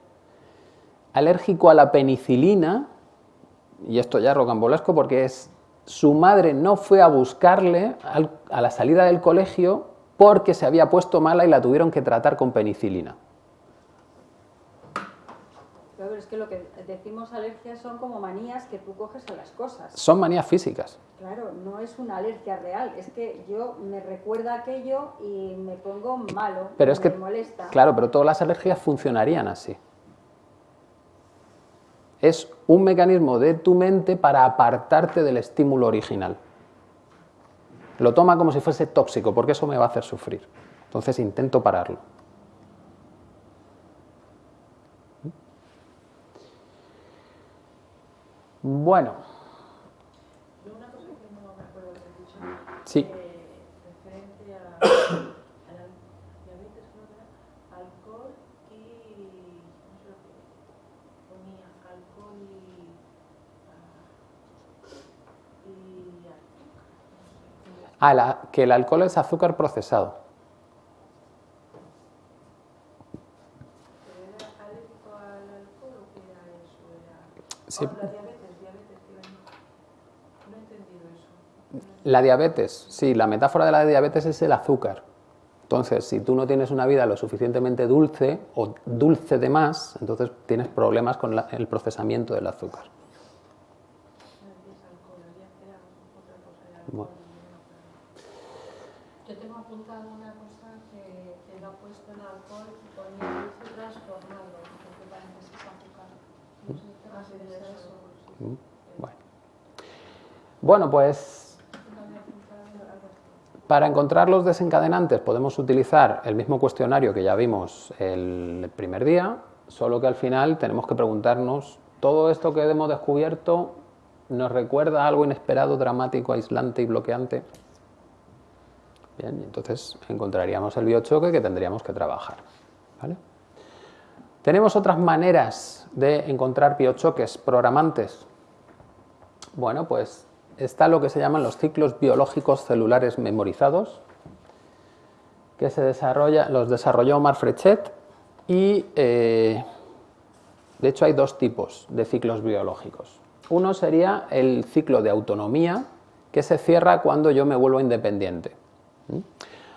Alérgico a la penicilina, y esto ya es rocambolesco porque es su madre no fue a buscarle a la salida del colegio porque se había puesto mala y la tuvieron que tratar con penicilina. Claro, pero es que lo que decimos alergias son como manías que tú coges a las cosas. Son manías físicas. Claro, no es una alergia real, es que yo me recuerda aquello y me pongo malo, Pero es me que, molesta. claro, pero todas las alergias funcionarían así. Es un mecanismo de tu mente para apartarte del estímulo original. Lo toma como si fuese tóxico, porque eso me va a hacer sufrir. Entonces intento pararlo. Bueno, Yo una cosa que no me acuerdo de dicho, sí. referente a, a la diabetes, alcohol y no sé lo que ponía, alcohol y, y azúcar. Ah, la- que el alcohol es azúcar procesado. ¿Pero era alérgico al alcohol o qué era eso? Era... Sí. Oh, la diabetes, diabetes, que iba a- no he entendido eso. La diabetes, sí, la metáfora de la diabetes es el azúcar. Entonces, si tú no tienes una vida lo suficientemente dulce o dulce de más, entonces tienes problemas con la- el procesamiento del azúcar. Bueno. Yo tengo apuntado una cosa que, que lo ha puesto en alcohol y ponía transformado, porque parece que es azúcar. No sé eso. Mm, Bueno, bueno pues Yo lo había apuntado algo así. Para encontrar los desencadenantes podemos utilizar el mismo cuestionario que ya vimos el primer día, solo que al final tenemos que preguntarnos, ¿todo esto que hemos descubierto nos recuerda algo inesperado, dramático, aislante y bloqueante? Bien, entonces encontraríamos el biochoque que tendríamos que trabajar. ¿Tenemos otras maneras de encontrar biochoques programantes? Bueno, pues está lo que se llaman los ciclos biológicos celulares memorizados, que se desarrolla, los desarrolló Omar Frechet y eh, de hecho hay dos tipos de ciclos biológicos. Uno sería el ciclo de autonomía, que se cierra cuando yo me vuelvo independiente.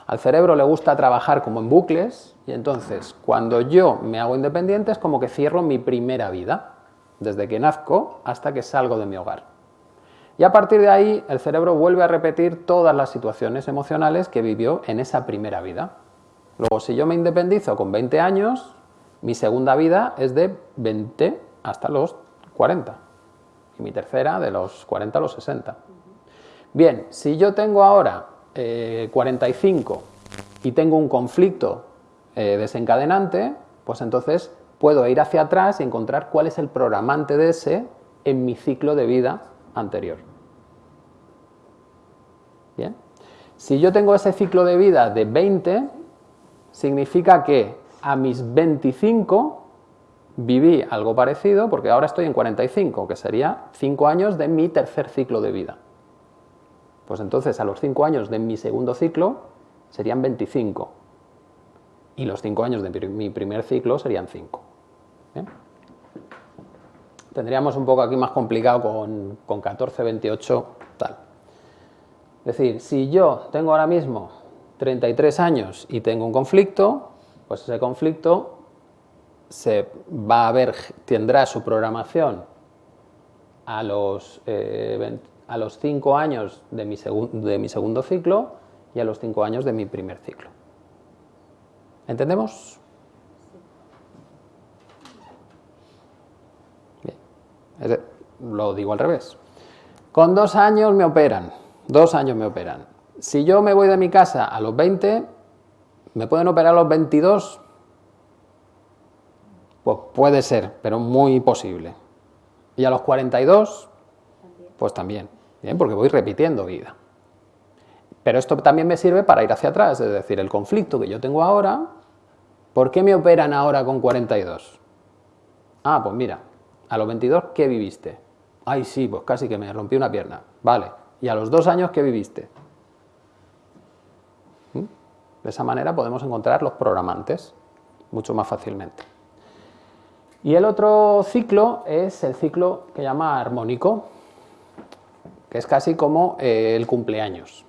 Al cerebro le gusta trabajar como en bucles y entonces cuando yo me hago independiente es como que cierro mi primera vida, desde que nazco hasta que salgo de mi hogar. Y a partir de ahí el cerebro vuelve a repetir todas las situaciones emocionales que vivió en esa primera vida. Luego, si yo me independizo con 20 años, mi segunda vida es de 20 hasta los 40. Y mi tercera de los 40 a los 60. Bien, si yo tengo ahora 45 eh, y tengo un conflicto eh, desencadenante, pues entonces puedo ir hacia atrás y encontrar cuál es el programante de ese en mi ciclo de vida anterior. Bien. Si yo tengo ese ciclo de vida de 20, significa que a mis 25 viví algo parecido, porque ahora estoy en 45, que sería 5 años de mi tercer ciclo de vida. Pues entonces a los 5 años de mi segundo ciclo serían 25. Y los 5 años de mi primer ciclo serían 5. Tendríamos un poco aquí más complicado con, con 14, 28, tal. Es decir, si yo tengo ahora mismo 33 años y tengo un conflicto, pues ese conflicto se va a ver, tendrá su programación a los, eh, a los 5 años de mi, de mi segundo ciclo y a los 5 años de mi primer ciclo. ¿Entendemos? Bien. Lo digo al revés. Con dos años me operan, dos años me operan. Si yo me voy de mi casa a los 20, ¿me pueden operar a los 22? Pues puede ser, pero muy posible. ¿Y a los 42? Pues también, bien, porque voy repitiendo vida. Pero esto también me sirve para ir hacia atrás, es decir, el conflicto que yo tengo ahora, ¿por qué me operan ahora con 42? Ah, pues mira, a los 22, ¿qué viviste? Ay, sí, pues casi que me rompí una pierna. Vale, ¿y a los dos años qué viviste? ¿Mm? De esa manera podemos encontrar los programantes mucho más fácilmente. Y el otro ciclo es el ciclo que llama armónico, que es casi como eh, el cumpleaños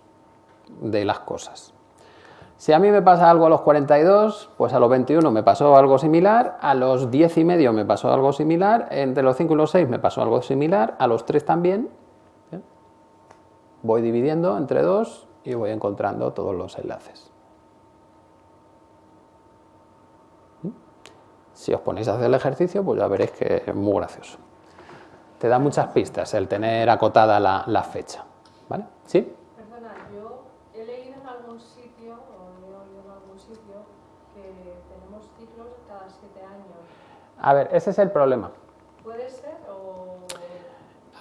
de las cosas. Si a mí me pasa algo a los 42, pues a los 21 me pasó algo similar, a los 10 y medio me pasó algo similar, entre los 5 y los 6 me pasó algo similar, a los 3 también. Voy dividiendo entre 2 y voy encontrando todos los enlaces. Si os ponéis a hacer el ejercicio, pues ya veréis que es muy gracioso. Te da muchas pistas el tener acotada la, fecha. ¿Vale? ¿Sí? Perdona, yo he leído en algún sitio, o he oído en algún sitio, que tenemos ciclos cada siete años. A ver, ese es el problema. ¿Puede ser o...?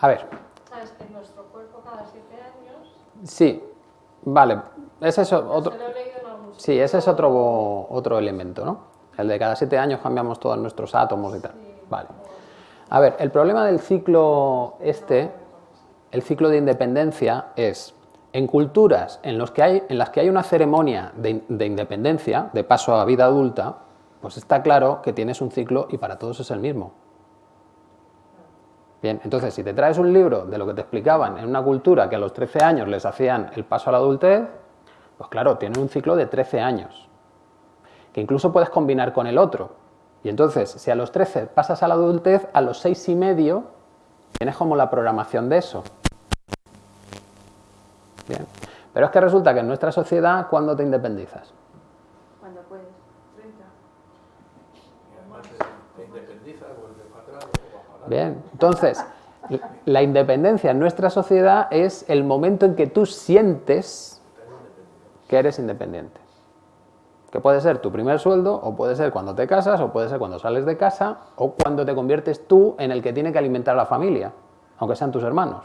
A ver. ¿Sabes que nuestro cuerpo cada siete años...? Sí, vale. Ese es otro... Sí, ese es otro, otro elemento, ¿no? El de cada siete años cambiamos todos nuestros átomos y tal. Vale. A ver, el problema del ciclo este, el ciclo de independencia, es en culturas en, los que hay, en las que hay una ceremonia de, de, independencia, de paso a vida adulta, pues está claro que tienes un ciclo y para todos es el mismo. Bien, entonces si te traes un libro de lo que te explicaban en una cultura que a los 13 años les hacían el paso a la adultez, pues claro, tiene un ciclo de 13 años que incluso puedes combinar con el otro. Y entonces, si a los 13 pasas a la adultez, a los 6 y medio tienes como la programación de eso. Bien. Pero es que resulta que en nuestra sociedad, ¿cuándo te independizas? Cuando puedes. 30. Bien, entonces, la independencia en nuestra sociedad es el momento en que tú sientes que eres independiente. Que puede ser tu primer sueldo, o puede ser cuando te casas, o puede ser cuando sales de casa, o cuando te conviertes tú en el que tiene que alimentar a la familia, aunque sean tus hermanos.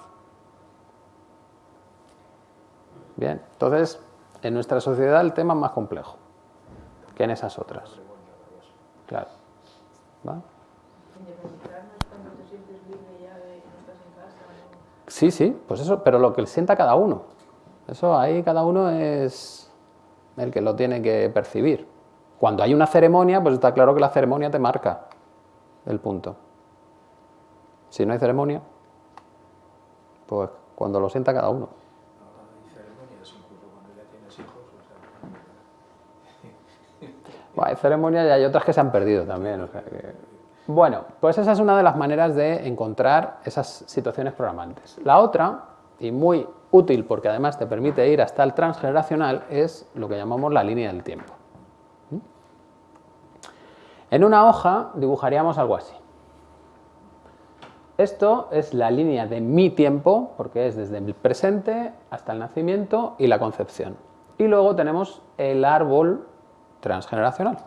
Bien, entonces, en nuestra sociedad el tema es más complejo que en esas otras. Claro. ¿Va? Independizarnos cuando te sientes libre ya de que no estás en casa. ¿no? Sí, sí, pues eso, pero lo que sienta cada uno. Eso ahí cada uno es el que lo tiene que percibir. Cuando hay una ceremonia, pues está claro que la ceremonia te marca el punto. Si no hay ceremonia, pues cuando lo sienta cada uno. Ahora hay ceremonias, incluso cuando ya tienes hijos, o sea, Bueno, hay ceremonias y hay otras que se han perdido también. o sea que- Bueno, pues esa es una de las maneras de encontrar esas situaciones programantes. La otra, y muy útil porque además te permite ir hasta el transgeneracional, es lo que llamamos la línea del tiempo. ¿Mm? En una hoja dibujaríamos algo así. Esto es la línea de mi tiempo, porque es desde el presente hasta el nacimiento y la concepción. Y luego tenemos el árbol transgeneracional.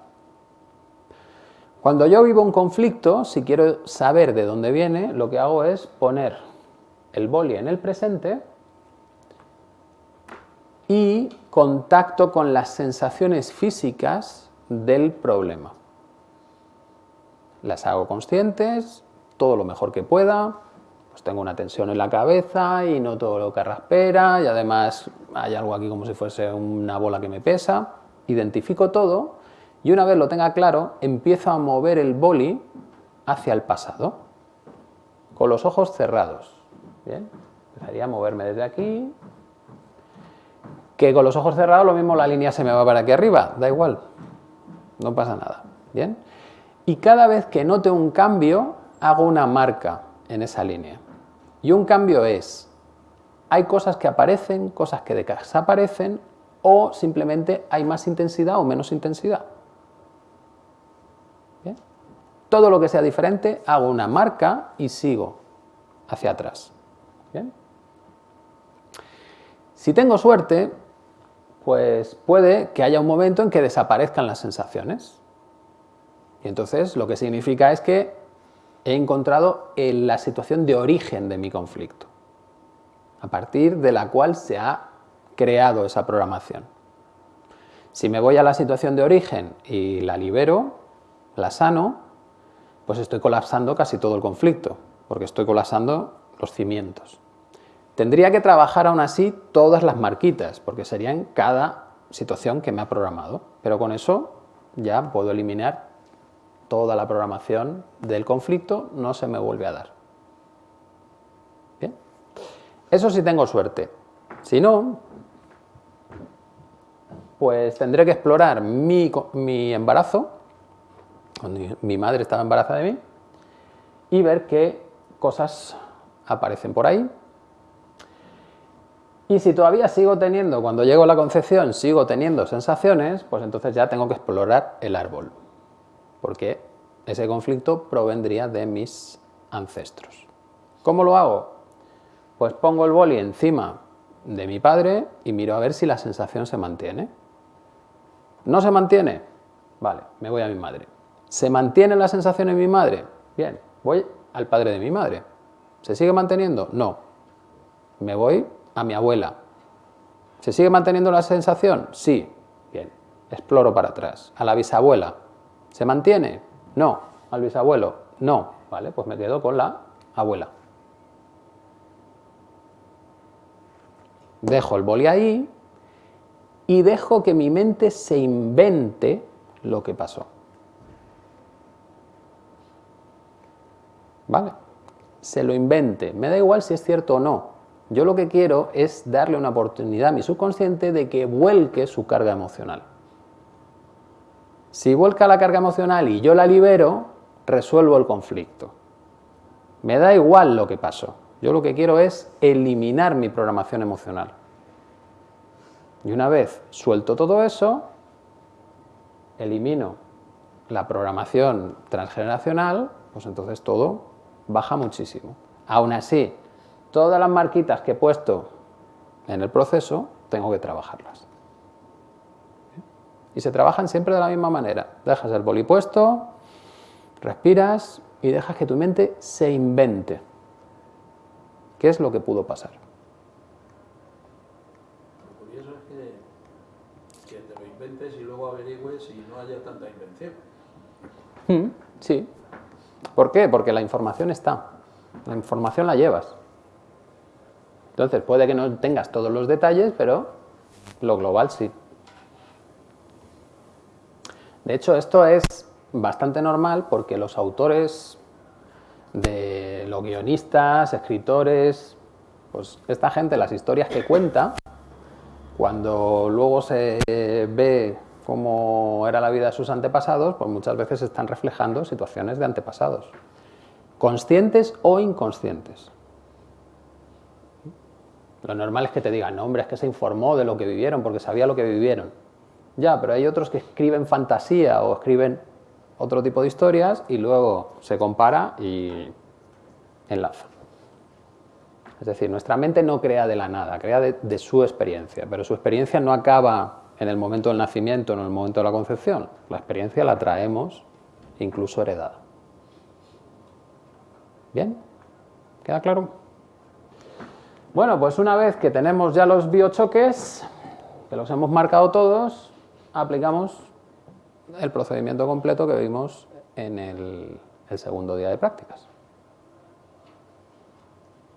Cuando yo vivo un conflicto, si quiero saber de dónde viene, lo que hago es poner el boli en el presente y contacto con las sensaciones físicas del problema. Las hago conscientes, todo lo mejor que pueda, pues tengo una tensión en la cabeza y no todo lo que raspera y además hay algo aquí como si fuese una bola que me pesa, identifico todo y una vez lo tenga claro, empiezo a mover el boli hacia el pasado, con los ojos cerrados. Bien, empezaría a moverme desde aquí, que con los ojos cerrados lo mismo la línea se me va para aquí arriba, da igual, no pasa nada. Bien, y cada vez que note un cambio, hago una marca en esa línea. Y un cambio es, hay cosas que aparecen, cosas que desaparecen, o simplemente hay más intensidad o menos intensidad. Todo lo que sea diferente, hago una marca y sigo hacia atrás. Si tengo suerte, pues puede que haya un momento en que desaparezcan las sensaciones. Y entonces lo que significa es que he encontrado en la situación de origen de mi conflicto, a partir de la cual se ha creado esa programación. Si me voy a la situación de origen y la libero, la sano, pues estoy colapsando casi todo el conflicto, porque estoy colapsando los cimientos. Tendría que trabajar aún así todas las marquitas, porque serían cada situación que me ha programado, pero con eso ya puedo eliminar toda la programación del conflicto, no se me vuelve a dar. Bien, eso sí tengo suerte. Si no, pues tendré que explorar mi, mi embarazo, cuando mi madre estaba embarazada de mí, y ver qué cosas aparecen por ahí. Y si todavía sigo teniendo, cuando llego a la concepción, sigo teniendo sensaciones, pues entonces ya tengo que explorar el árbol, porque ese conflicto provendría de mis ancestros. ¿Cómo lo hago? Pues pongo el boli encima de mi padre y miro a ver si la sensación se mantiene. ¿No se mantiene? Vale, me voy a mi madre. ¿Se mantiene la sensación en mi madre? Bien, voy al padre de mi madre. ¿Se sigue manteniendo? No. Me voy a mi abuela. ¿Se sigue manteniendo la sensación? Sí. Bien, exploro para atrás. A la bisabuela. ¿Se mantiene? No. ¿Al bisabuelo? No. Vale, pues me quedo con la abuela. Dejo el boli ahí y dejo que mi mente se invente lo que pasó. ¿Vale? Se lo invente. Me da igual si es cierto o no. Yo lo que quiero es darle una oportunidad a mi subconsciente de que vuelque su carga emocional. Si vuelca la carga emocional y yo la libero, resuelvo el conflicto. Me da igual lo que pasó. Yo lo que quiero es eliminar mi programación emocional. Y una vez suelto todo eso, elimino la programación transgeneracional, pues entonces todo baja muchísimo. Aún así, todas las marquitas que he puesto en el proceso, tengo que trabajarlas. Y se trabajan siempre de la misma manera. Dejas el boli puesto, respiras y dejas que tu mente se invente. ¿Qué es lo que pudo pasar? Lo curioso es que, que te lo inventes y luego averigües y no haya tanta invención. Mm, Sí. ¿Por qué? Porque la información está. La información la llevas. Entonces, puede que no tengas todos los detalles, pero lo global sí. De hecho, esto es bastante normal porque los autores de los guionistas, escritores, pues esta gente, las historias que cuenta, cuando luego se ve cómo era la vida de sus antepasados, pues muchas veces están reflejando situaciones de antepasados, conscientes o inconscientes. Lo normal es que te digan, hombre, es que se informó de lo que vivieron porque sabía lo que vivieron. Ya, pero hay otros que escriben fantasía o escriben otro tipo de historias y luego se compara y enlaza. Es decir, nuestra mente no crea de la nada, crea de su experiencia, pero su experiencia no acaba en el momento del nacimiento, en el momento de la concepción. La experiencia la traemos incluso heredada. ¿Bien? ¿Queda claro? Bueno, pues una vez que tenemos ya los biochoques, que los hemos marcado todos, aplicamos el procedimiento completo que vimos en el, el segundo día de prácticas.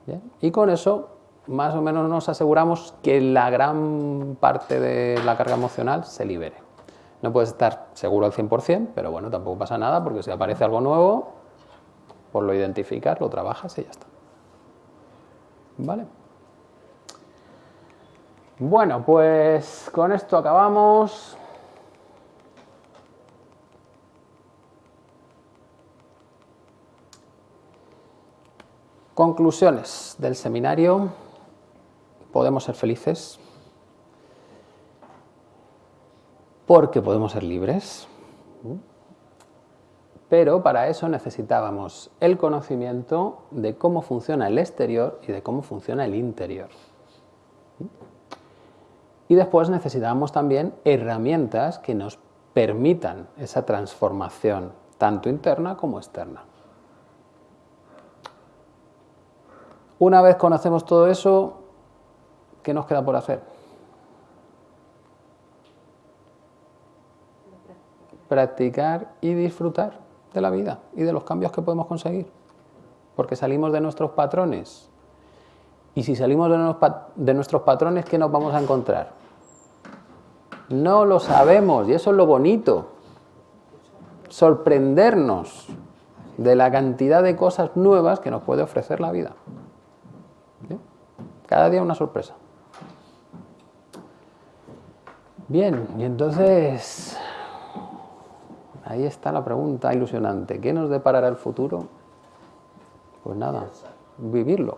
¿Bien? Y con eso, más o menos nos aseguramos que la gran parte de la carga emocional se libere. No puedes estar seguro al 100%, pero bueno, tampoco pasa nada, porque si aparece algo nuevo, pues lo identificas, lo trabajas y ya está. ¿Vale? Bueno, pues con esto acabamos. Conclusiones del seminario. Podemos ser felices porque podemos ser libres, pero para eso necesitábamos el conocimiento de cómo funciona el exterior y de cómo funciona el interior. Y después necesitábamos también herramientas que nos permitan esa transformación, tanto interna como externa. Una vez conocemos todo eso, ¿qué nos queda por hacer? Practicar y disfrutar de la vida y de los cambios que podemos conseguir. Porque salimos de nuestros patrones. Y si salimos de nuestros patrones, ¿qué nos vamos a encontrar? No lo sabemos y eso es lo bonito. Sorprendernos de la cantidad de cosas nuevas que nos puede ofrecer la vida. Cada día una sorpresa. Bien, y entonces ahí está la pregunta ilusionante. ¿Qué nos deparará el futuro? Pues nada, vivirlo.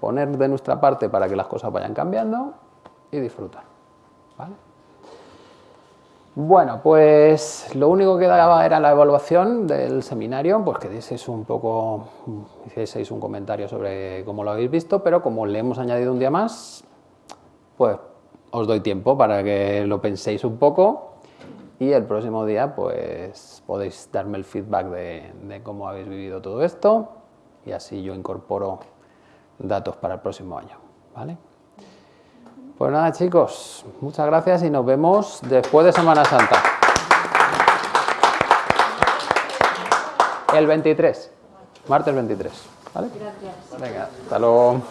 Poner de nuestra parte para que las cosas vayan cambiando y disfrutar. ¿vale? Bueno, pues lo único que daba era la evaluación del seminario, pues que dieseis un poco, hicieseis un comentario sobre cómo lo habéis visto, pero como le hemos añadido un día más, pues os doy tiempo para que lo penséis un poco y el próximo día pues podéis darme el feedback de, de cómo habéis vivido todo esto y así yo incorporo datos para el próximo año. ¿vale? Pues nada chicos, muchas gracias y nos vemos después de Semana Santa. El 23, martes 23. ¿vale? Gracias. Venga, hasta luego.